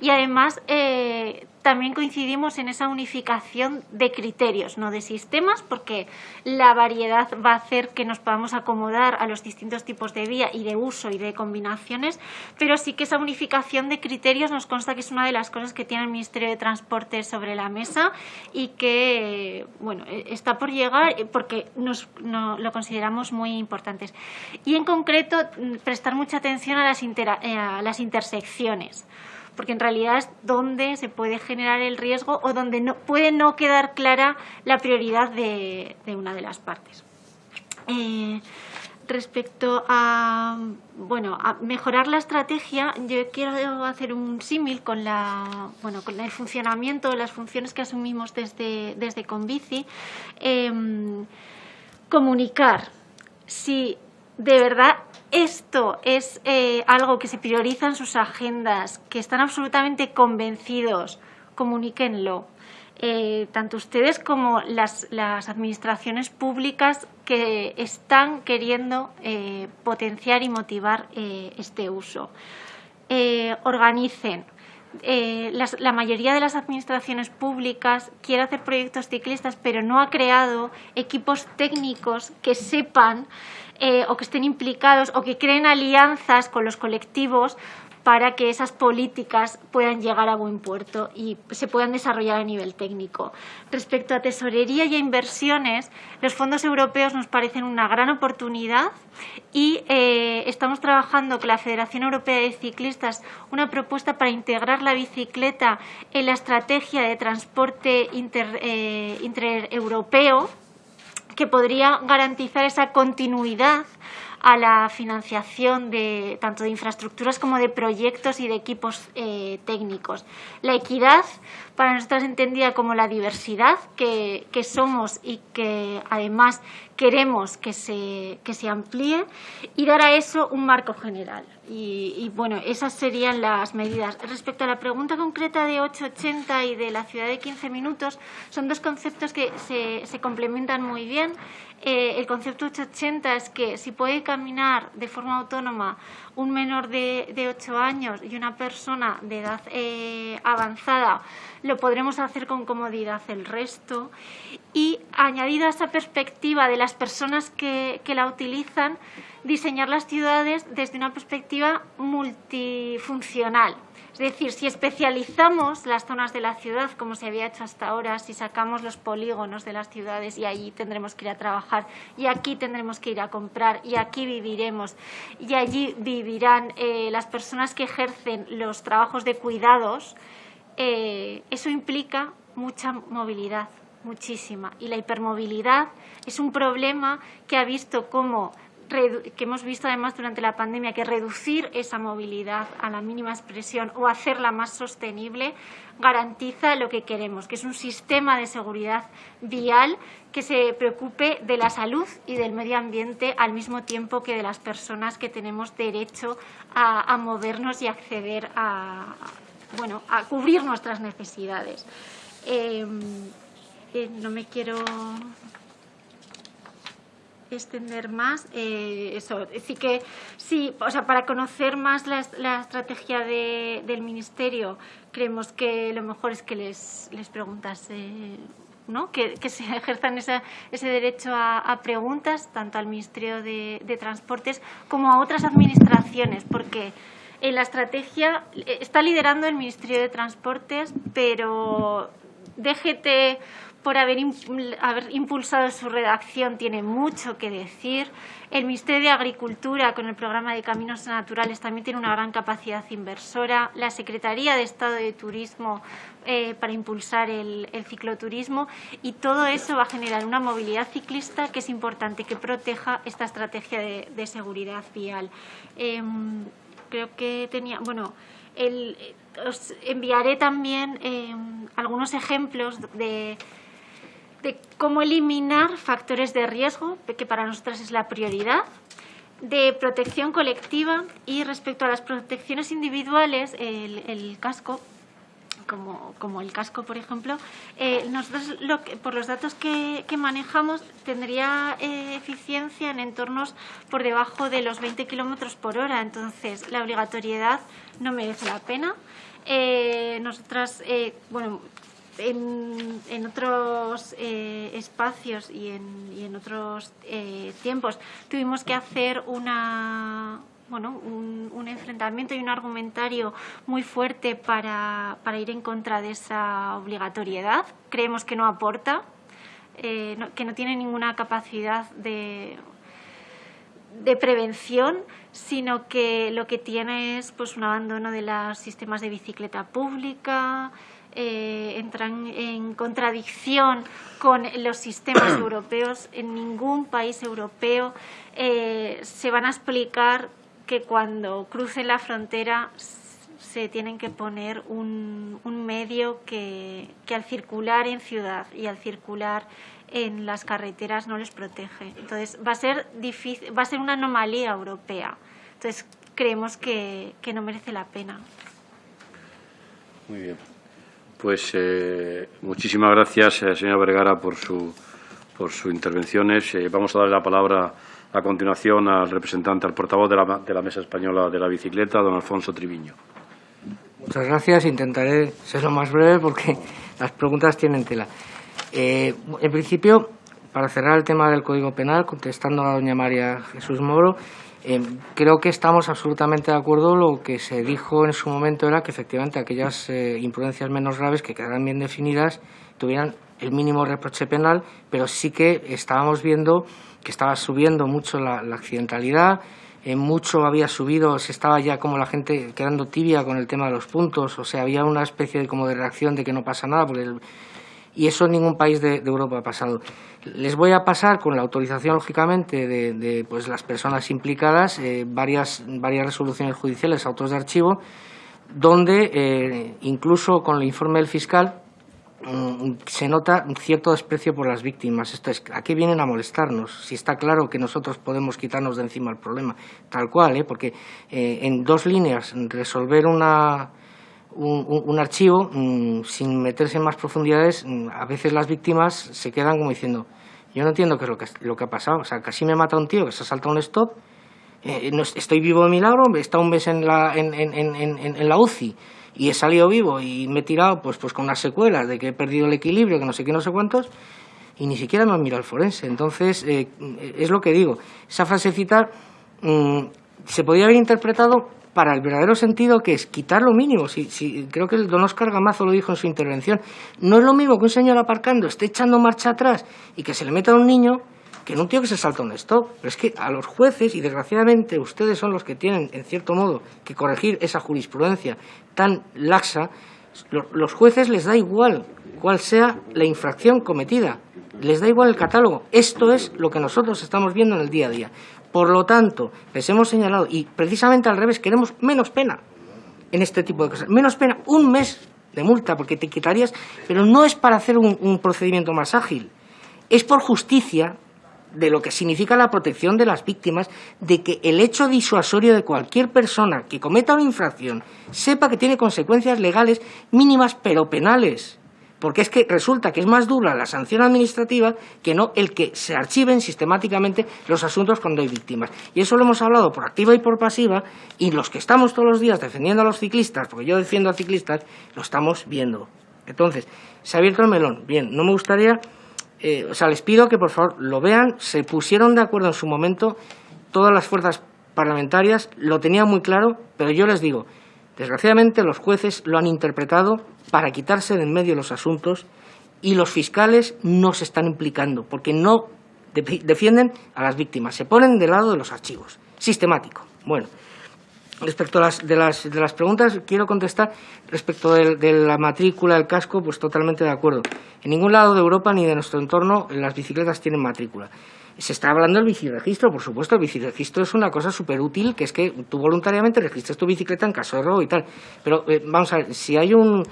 y además eh, también coincidimos en esa unificación de criterios, no de sistemas, porque la variedad va a hacer que nos podamos acomodar a los distintos tipos de vía y de uso y de combinaciones, pero sí que esa unificación de criterios nos consta que es una de las cosas que tiene el Ministerio de Transporte sobre la mesa y que bueno, está por llegar porque nos, lo consideramos muy importantes. Y en concreto, prestar mucha atención a las, eh, a las intersecciones porque en realidad es donde se puede generar el riesgo o donde no, puede no quedar clara la prioridad de, una de las partes. Eh, respecto a, bueno, a mejorar la estrategia, yo quiero hacer un símil con, la, bueno, con el funcionamiento, las funciones que asumimos desde, desde Convici. Em, comunicar. Si de verdad esto es eh, algo que se prioriza en sus agendas, que están absolutamente convencidos, comuníquenlo. Eh, tanto ustedes como las, administraciones públicas que están queriendo eh, potenciar y motivar este uso. organicen. la mayoría de las administraciones públicas quiere hacer proyectos ciclistas, pero no ha creado equipos técnicos que sepan eh, o que estén implicados o que creen alianzas con los colectivos para que esas políticas puedan llegar a buen puerto y se puedan desarrollar a nivel técnico. Respecto a tesorería y a inversiones, los fondos europeos nos parecen una gran oportunidad y eh, estamos trabajando con la Federación Europea de Ciclistas una propuesta para integrar la bicicleta en la estrategia de transporte eh, intereuropeo que podría garantizar esa continuidad a la financiación de tanto de infraestructuras como de proyectos y de equipos eh, técnicos. La equidad, para nosotros entendida como la diversidad que, que somos y que además queremos que se, que se amplíe y dar a eso un marco general. Y, bueno, esas serían las medidas. Respecto a la pregunta concreta de 880 y de la ciudad de 15 minutos, son dos conceptos que se, se complementan muy bien. Eh, el concepto 880 es que si puede caminar de forma autónoma un menor de, de 8 años y una persona de edad eh, avanzada, lo podremos hacer con comodidad el resto. Y añadida a esa perspectiva de las personas que, que la utilizan, diseñar las ciudades desde una perspectiva multifuncional. Es decir, si especializamos las zonas de la ciudad, como se había hecho hasta ahora, si sacamos los polígonos de las ciudades y allí tendremos que ir a trabajar, y aquí tendremos que ir a comprar, y aquí viviremos, y allí vivirán eh, las personas que ejercen los trabajos de cuidados, eh, eso implica mucha movilidad, muchísima. Y la hipermovilidad es un problema que ha visto cómo que hemos visto además durante la pandemia que reducir esa movilidad a la mínima expresión o hacerla más sostenible garantiza lo que queremos, que es un sistema de seguridad vial que se preocupe de la salud y del medio ambiente al mismo tiempo que de las personas que tenemos derecho a, movernos y acceder a, bueno, a cubrir nuestras necesidades. Eh, eh, no me quiero extender más eh, eso. Es decir, que sí, o sea, para conocer más la, estrategia del Ministerio, creemos que lo mejor es que les, les preguntas, ¿no? Que, se (laughs) ejerzan ese derecho a, preguntas, tanto al Ministerio de, de Transportes como a otras administraciones, porque en la estrategia eh, está liderando el Ministerio de Transportes, pero DGT por haber, impulsado su redacción tiene mucho que decir. El Ministerio de Agricultura, con el programa de Caminos Naturales, también tiene una gran capacidad inversora. La Secretaría de Estado de Turismo eh, para impulsar el, cicloturismo. Y todo eso va a generar una movilidad ciclista que es importante que proteja esta estrategia de, seguridad vial. Em, creo que tenía... Bueno, os enviaré también em, algunos ejemplos de de cómo eliminar factores de riesgo, que para nosotras es la prioridad, de protección colectiva y respecto a las protecciones individuales, el, casco, como, como, el casco, por ejemplo, eh, nosotros lo por los datos que, manejamos tendría eh, eficiencia en entornos por debajo de los 20 kilómetros por hora. Entonces, la obligatoriedad no merece la pena. Eh, nosotras, bueno, en, otros eh, espacios y en, otros eh, tiempos tuvimos que hacer una, bueno, un, enfrentamiento y un argumentario muy fuerte para, ir en contra de esa obligatoriedad. Creemos que no aporta, eh, que no tiene ninguna capacidad de, de prevención, sino que lo que tiene es pues, un abandono de los sistemas de bicicleta pública, eh, entran en contradicción con los sistemas (clears throat) europeos. En ningún país europeo eh, se van a explicar que cuando crucen la frontera se tienen que poner un, medio que, al circular en ciudad y al circular en las carreteras no les protege. Entonces va a ser difícil, va a ser una anomalía europea. Entonces creemos que, que no merece la pena. Muy bien. Pues eh, muchísimas gracias, eh, señora Vergara, por, su, por sus intervenciones. Eh, vamos a darle la palabra a continuación al representante, al portavoz de la, de la Mesa Española de la Bicicleta, don Alfonso Triviño. Muchas gracias. Intentaré ser lo más breve porque las preguntas tienen tela. en principio, para cerrar el tema del Código Penal, contestando a doña María Jesús Moro, eh, creo que estamos absolutamente de acuerdo. Lo que se dijo en su momento era que efectivamente aquellas eh, imprudencias menos graves que quedaran bien definidas tuvieran el mínimo reproche penal, pero sí que estábamos viendo que estaba subiendo mucho la, accidentalidad, eh, mucho había subido, se estaba ya como la gente quedando tibia con el tema de los puntos, o sea, había una especie de, como de reacción de que no pasa nada, porque y eso en ningún país de, Europa ha pasado. Les voy a pasar, con la autorización, lógicamente, de, pues, las personas implicadas, eh, varias, varias resoluciones judiciales, autos de archivo, donde, eh, incluso con el informe del fiscal, mm, se nota un cierto desprecio por las víctimas. Esto es, ¿a qué vienen a molestarnos? Si está claro que nosotros podemos quitarnos de encima el problema, tal cual, ¿eh? porque eh, en dos líneas resolver una, un, archivo mm, sin meterse en más profundidades, mm, a veces las víctimas se quedan como diciendo, yo no entiendo qué es lo que, lo que ha pasado, o sea, casi me mata un tío que se ha saltado un stop, eh, estoy vivo de milagro, he estado un mes en la, en, en, en, la UCI y he salido vivo y me he tirado pues, pues con unas secuelas de que he perdido el equilibrio, que no sé qué, no sé cuántos, y ni siquiera me han mirado el forense. Entonces, eh, es lo que digo, esa frasecita mm, se podría haber interpretado para el verdadero sentido que es quitar lo mínimo. Si, si, creo que el don Oscar Gamazo lo dijo en su intervención. No es lo mismo que un señor aparcando esté echando marcha atrás y que se le meta a un niño que no un tío que se salta un stop. Pero es que a los jueces, y desgraciadamente ustedes son los que tienen, en cierto modo, que corregir esa jurisprudencia tan laxa, los jueces les da igual cuál sea la infracción cometida. Les da igual el catálogo. Esto es lo que nosotros estamos viendo en el día a día. Por lo tanto, les hemos señalado, y precisamente al revés, queremos menos pena en este tipo de cosas. Menos pena, un mes de multa, porque te quitarías, pero no es para hacer un, procedimiento más ágil, es por justicia de lo que significa la protección de las víctimas, de que el hecho disuasorio de cualquier persona que cometa una infracción sepa que tiene consecuencias legales mínimas pero penales porque es que resulta que es más dura la sanción administrativa que no el que se archiven sistemáticamente los asuntos cuando hay víctimas. Y eso lo hemos hablado por activa y por pasiva, y los que estamos todos los días defendiendo a los ciclistas, porque yo defiendo a ciclistas, lo estamos viendo. Entonces, se ha abierto el melón. Bien, no me gustaría, eh, o sea, les pido que por favor lo vean, se pusieron de acuerdo en su momento todas las fuerzas parlamentarias, lo tenían muy claro, pero yo les digo, desgraciadamente los jueces lo han interpretado para quitarse de en medio los asuntos y los fiscales no se están implicando porque no defienden a las víctimas, se ponen del lado de los archivos, sistemático. Bueno, respecto a las, de, las, de las preguntas, quiero contestar respecto de, la matrícula, del casco, pues totalmente de acuerdo. En ningún lado de Europa ni de nuestro entorno las bicicletas tienen matrícula. Se está hablando del biciregistro, por supuesto, el biciregistro es una cosa súper útil, que es que tú voluntariamente registres tu bicicleta en caso de robo y tal. Pero eh, vamos a ver, si hay un,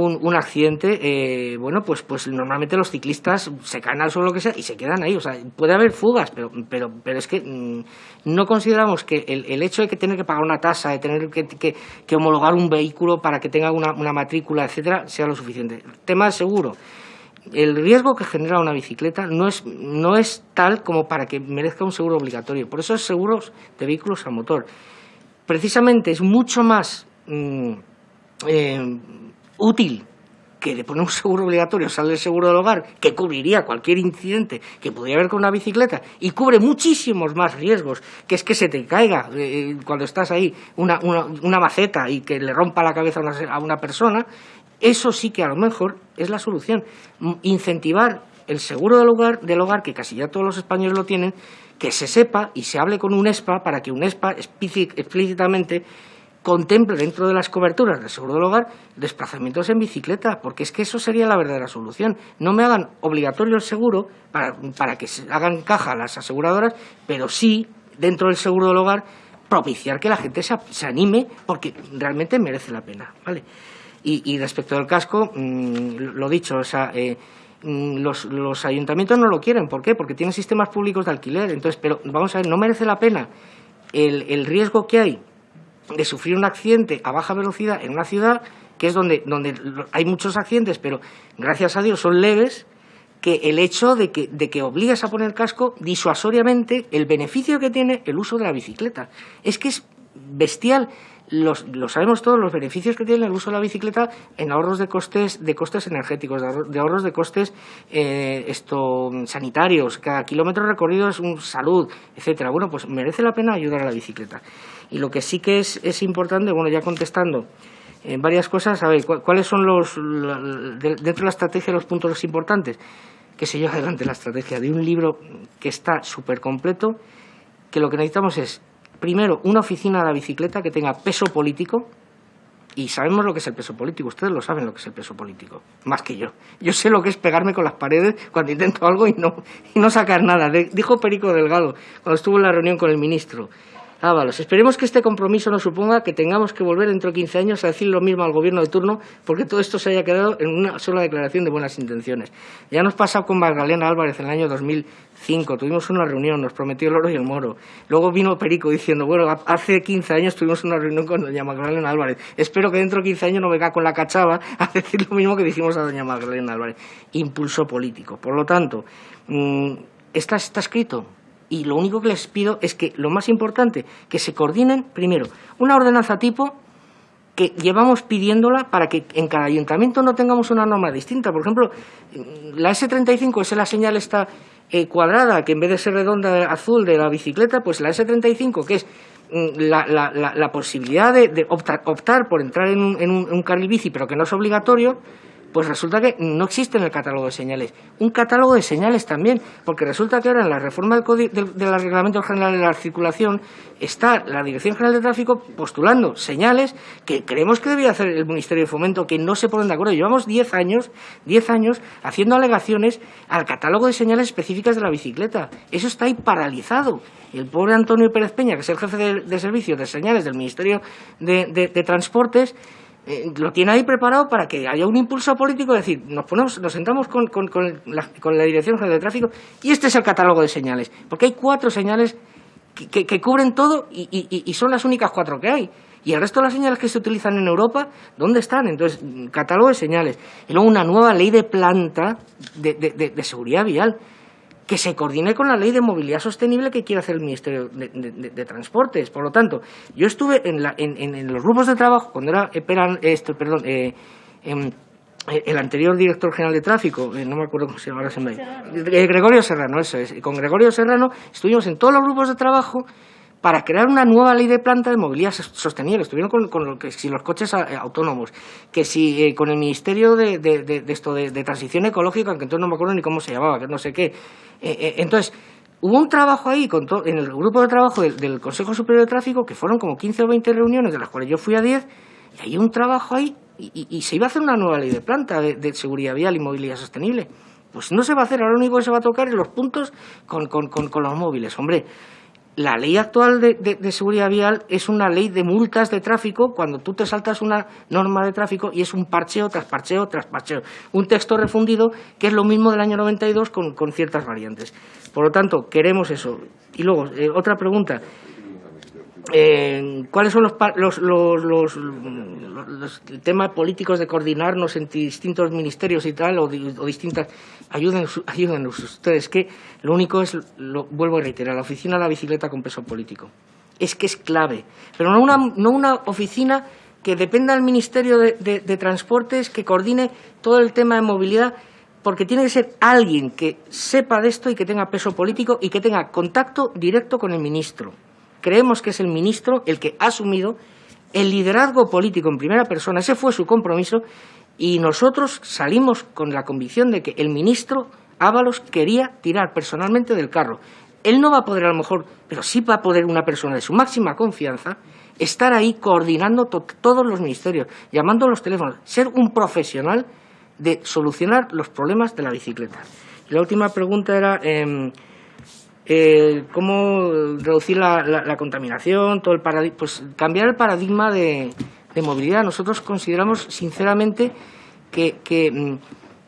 un, accidente, eh, bueno, pues, pues normalmente los ciclistas se caen al suelo lo que sea y se quedan ahí. O sea, puede haber fugas, pero, pero, pero es que mm, no consideramos que el, el, hecho de que tener que pagar una tasa, de tener que, que, homologar un vehículo para que tenga una, una matrícula, etcétera, sea lo suficiente. tema de seguro. El riesgo que genera una bicicleta no es, no es tal como para que merezca un seguro obligatorio. Por eso es seguros de vehículos a motor. Precisamente es mucho más mm, eh, útil que de poner un seguro obligatorio sale el seguro del hogar, que cubriría cualquier incidente que pudiera haber con una bicicleta y cubre muchísimos más riesgos, que es que se te caiga eh, cuando estás ahí una, una, maceta y que le rompa la cabeza a una, persona, eso sí que a lo mejor es la solución. Incentivar el seguro del hogar, del hogar, que casi ya todos los españoles lo tienen, que se sepa y se hable con un ESPA para que un ESPA explícitamente contemple dentro de las coberturas del seguro del hogar desplazamientos en bicicleta, porque es que eso sería la verdadera solución. No me hagan obligatorio el seguro para, para que hagan caja las aseguradoras, pero sí, dentro del seguro del hogar, propiciar que la gente se, se anime porque realmente merece la pena. ¿vale? Y, respecto al casco, mm, lo dicho, o sea, eh, mm, los, los, ayuntamientos no lo quieren. ¿Por qué? Porque tienen sistemas públicos de alquiler. Entonces, pero vamos a ver, no merece la pena el, el riesgo que hay de sufrir un accidente a baja velocidad en una ciudad, que es donde, donde hay muchos accidentes, pero gracias a Dios son leves, que el hecho de que, de que obligues a poner casco disuasoriamente el beneficio que tiene el uso de la bicicleta. Es que es bestial. Los, lo sabemos todos los beneficios que tiene el uso de la bicicleta en ahorros de costes de costes energéticos de, ahorros de costes eh, esto sanitarios cada kilómetro recorrido es un salud etcétera bueno pues merece la pena ayudar a la bicicleta y lo que sí que es, es importante, bueno, ya contestando en varias cosas, a ver, ¿cuáles son los, dentro de la estrategia, los puntos importantes? Que se lleva adelante la estrategia de un libro que está súper completo, que lo que necesitamos es, primero, una oficina de la bicicleta que tenga peso político, y sabemos lo que es el peso político. Ustedes lo saben lo que es el peso político, más que yo. Yo sé lo que es pegarme con las paredes cuando intento algo y no, y no sacar nada. dijo Perico Delgado cuando estuvo en la reunión con el ministro. Ábalos. Esperemos que este compromiso no suponga que tengamos que volver dentro de 15 años a decir lo mismo al gobierno de turno, porque todo esto se haya quedado en una sola declaración de buenas intenciones. Ya nos pasó con Magdalena Álvarez en el año 2005. Tuvimos una reunión, nos prometió el oro y el moro. Luego vino Perico diciendo, bueno, hace 15 años tuvimos una reunión con doña Magdalena Álvarez. Espero que dentro de 15 años no venga con la cachava (laughs) a decir lo mismo que dijimos a doña Magdalena Álvarez. Impulso político. Por lo tanto, mm, está, está escrito y lo único que les pido es que lo más importante, que se coordinen, primero, una ordenanza tipo que llevamos pidiéndola para que en cada ayuntamiento no tengamos una norma distinta. Por ejemplo, la S35 es la señal esta eh, cuadrada, que en vez de ser redonda azul de la bicicleta, pues la S35, que es mm, la, posibilidad de, optar, por entrar en un, en un carril bici, pero que no es obligatorio, pues resulta que no existe en el catálogo de señales. Un catálogo de señales también, porque resulta que ahora en la reforma del, del, Reglamento General de la Circulación está la Dirección General de Tráfico postulando señales que creemos que debía hacer el Ministerio de Fomento, que no se ponen de acuerdo. Llevamos 10 años, 10 años haciendo alegaciones al catálogo de señales específicas de la bicicleta. Eso está ahí paralizado. el pobre Antonio Pérez Peña, que es el jefe de, servicio de señales del Ministerio de Transportes, eh, lo tiene ahí preparado para que haya un impulso político, es decir, nos, ponemos, nos sentamos con, con, la, con la Dirección General de Tráfico y este es el catálogo de señales, porque hay cuatro señales que, que, cubren todo y, y, son las únicas cuatro que hay. Y el resto de las señales que se utilizan en Europa, ¿dónde están? Entonces, catálogo de señales. Y luego una nueva ley de planta de, de seguridad vial que se coordine con la ley de movilidad sostenible que quiere hacer el Ministerio de, Transportes. Por lo tanto, yo estuve en, los grupos de trabajo cuando era, esto, perdón, eh, em, el anterior director general de tráfico, eh, no me acuerdo cómo se llama, ahora se me... Eh, Gregorio Serrano, eso es. Con Gregorio Serrano estuvimos en todos los grupos de trabajo para crear una nueva ley de planta de movilidad sostenible. Estuvieron con, los coches eh, autónomos, que si eh, con el Ministerio de, esto de, Transición Ecológica, que entonces no me acuerdo ni cómo se llamaba, que no sé qué. Eh, entonces, hubo un trabajo ahí con en el grupo de trabajo del, Consejo Superior de Tráfico, que fueron como 15 o 20 reuniones, de las cuales yo fui a 10, y hay un trabajo ahí, y, se iba a hacer una nueva ley de planta de, seguridad vial y movilidad sostenible. Pues no se va a hacer, ahora lo único que se va a tocar es los puntos con, con los móviles. Hombre, la ley actual de, seguridad vial es una ley de multas de tráfico cuando tú te saltas una norma de tráfico y es un parcheo tras parcheo tras parcheo. Un texto refundido que es lo mismo del año 92 con, con ciertas variantes. Por lo tanto, queremos eso. Y luego, eh, otra pregunta. Eh, ¿Cuáles son los, los, los, los, temas políticos de coordinarnos entre distintos ministerios y tal, o, distintas... Ayúdenos, ayúdenos ustedes, que lo único es, lo vuelvo a reiterar, la oficina de la bicicleta con peso político. Es que es clave, pero no una, no una oficina que dependa del Ministerio de, de Transportes, que coordine todo el tema de movilidad, porque tiene que ser alguien que sepa de esto y que tenga peso político y que tenga contacto directo con el ministro creemos que es el ministro el que ha asumido el liderazgo político en primera persona, ese fue su compromiso, y nosotros salimos con la convicción de que el ministro Ábalos quería tirar personalmente del carro. Él no va a poder a lo mejor, pero sí va a poder una persona de su máxima confianza estar ahí coordinando todos los ministerios, llamando a los teléfonos, ser un profesional de solucionar los problemas de la bicicleta. la última pregunta era... Em, eh, cómo reducir la, contaminación, todo el pues cambiar el paradigma de, movilidad. Nosotros consideramos sinceramente que, mm,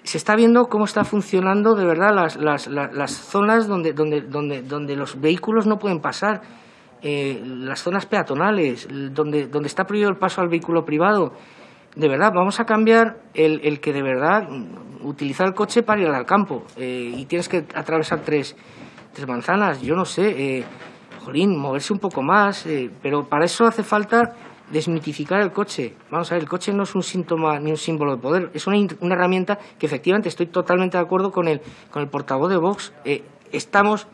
se está viendo cómo está funcionando de verdad las, zonas donde, donde, donde, donde los vehículos no pueden pasar, eh, las zonas peatonales, donde, donde está prohibido el paso al vehículo privado. De verdad, vamos a cambiar el, que de verdad mm, utilizar el coche para ir al campo eh, y tienes que atravesar tres tres manzanas, yo no sé, eh, jolín, moverse un poco más, eh, pero para eso hace falta desmitificar el coche. Vamos a ver, el coche no es un síntoma ni un símbolo de poder, es una, herramienta que efectivamente estoy totalmente de acuerdo con el, con el portavoz de Vox. Eh, estamos,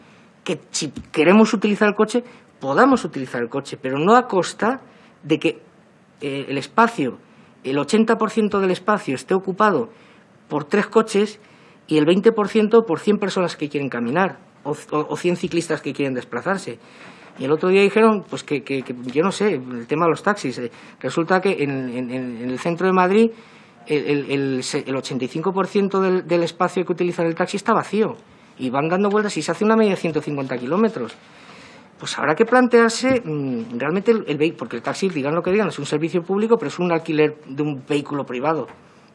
que si queremos utilizar el coche, podamos utilizar el coche, pero no a costa de que el espacio, el 80% del espacio esté ocupado por tres coches y el 20% por 100 personas que quieren caminar o, o 100 ciclistas que quieren desplazarse. Y el otro día dijeron, pues que, que- yo no sé, el tema de los taxis. eh, Resulta que en, el centro de Madrid el, el, el se- el 85% del, del espacio que utiliza el taxi está vacío. Y van dando vueltas y se hace una media de 150 kilómetros. Pues habrá que plantearse mm, realmente el, el vehi- porque el taxi, digan lo que digan, es un servicio público, pero es un alquiler de un vehículo privado.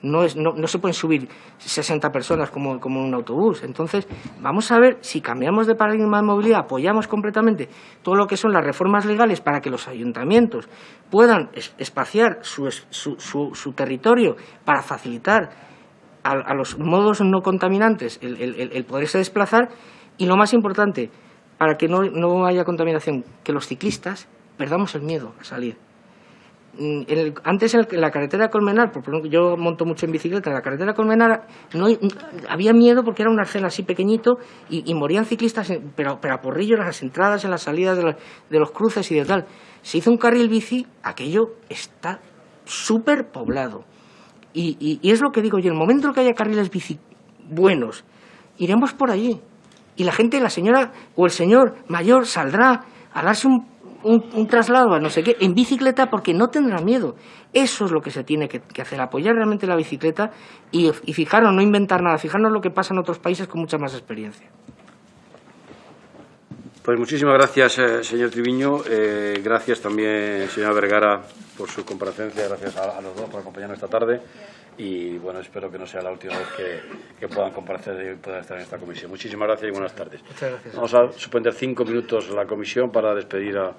No, es, no, se pueden subir 60 personas como, en un autobús. Entonces, vamos a ver si cambiamos de paradigma de movilidad, apoyamos completamente todo lo que son las reformas legales para que los ayuntamientos puedan es- espaciar su, territorio para facilitar a, los modos no contaminantes el, poderse desplazar y lo más importante, para que no haya contaminación, que los ciclistas perdamos el miedo a salir. Mm, el- antes en, el- en la carretera Colmenar, por ejemplo, yo monto mucho en bicicleta, en la carretera Colmenar no, había miedo porque era un arcén así pequeñito y, morían ciclistas, en- pero, pero a porrillo en las entradas, en las salidas de, la- de los cruces y de tal. Se hizo un carril bici, aquello está súper poblado. Y, y- y es lo que digo yo, en el momento en que haya carriles bici buenos, iremos por allí. Y la gente, la señora o el señor mayor saldrá a darse un, un- traslado a no sé qué en bicicleta porque no tendrá miedo. Eso es lo que se tiene que, hacer, apoyar realmente la bicicleta y, y fijarnos, no inventar nada, fijarnos lo que pasa en otros países con mucha más experiencia. Pues muchísimas gracias, eh, señor Triviño. Eh, gracias también, señora Vergara, por su comparecencia. Gracias a los dos por acompañarnos esta tarde. Y bueno, espero que no sea la última vez que, que puedan comparecer y puedan estar en esta comisión. Muchísimas gracias y buenas tardes. Muchas gracias. Vamos a suspender cinco minutos la comisión para despedir a,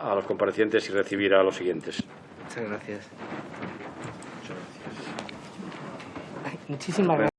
a los comparecientes y recibir a los siguientes. Muchas gracias. Ay, muchísimas gracias.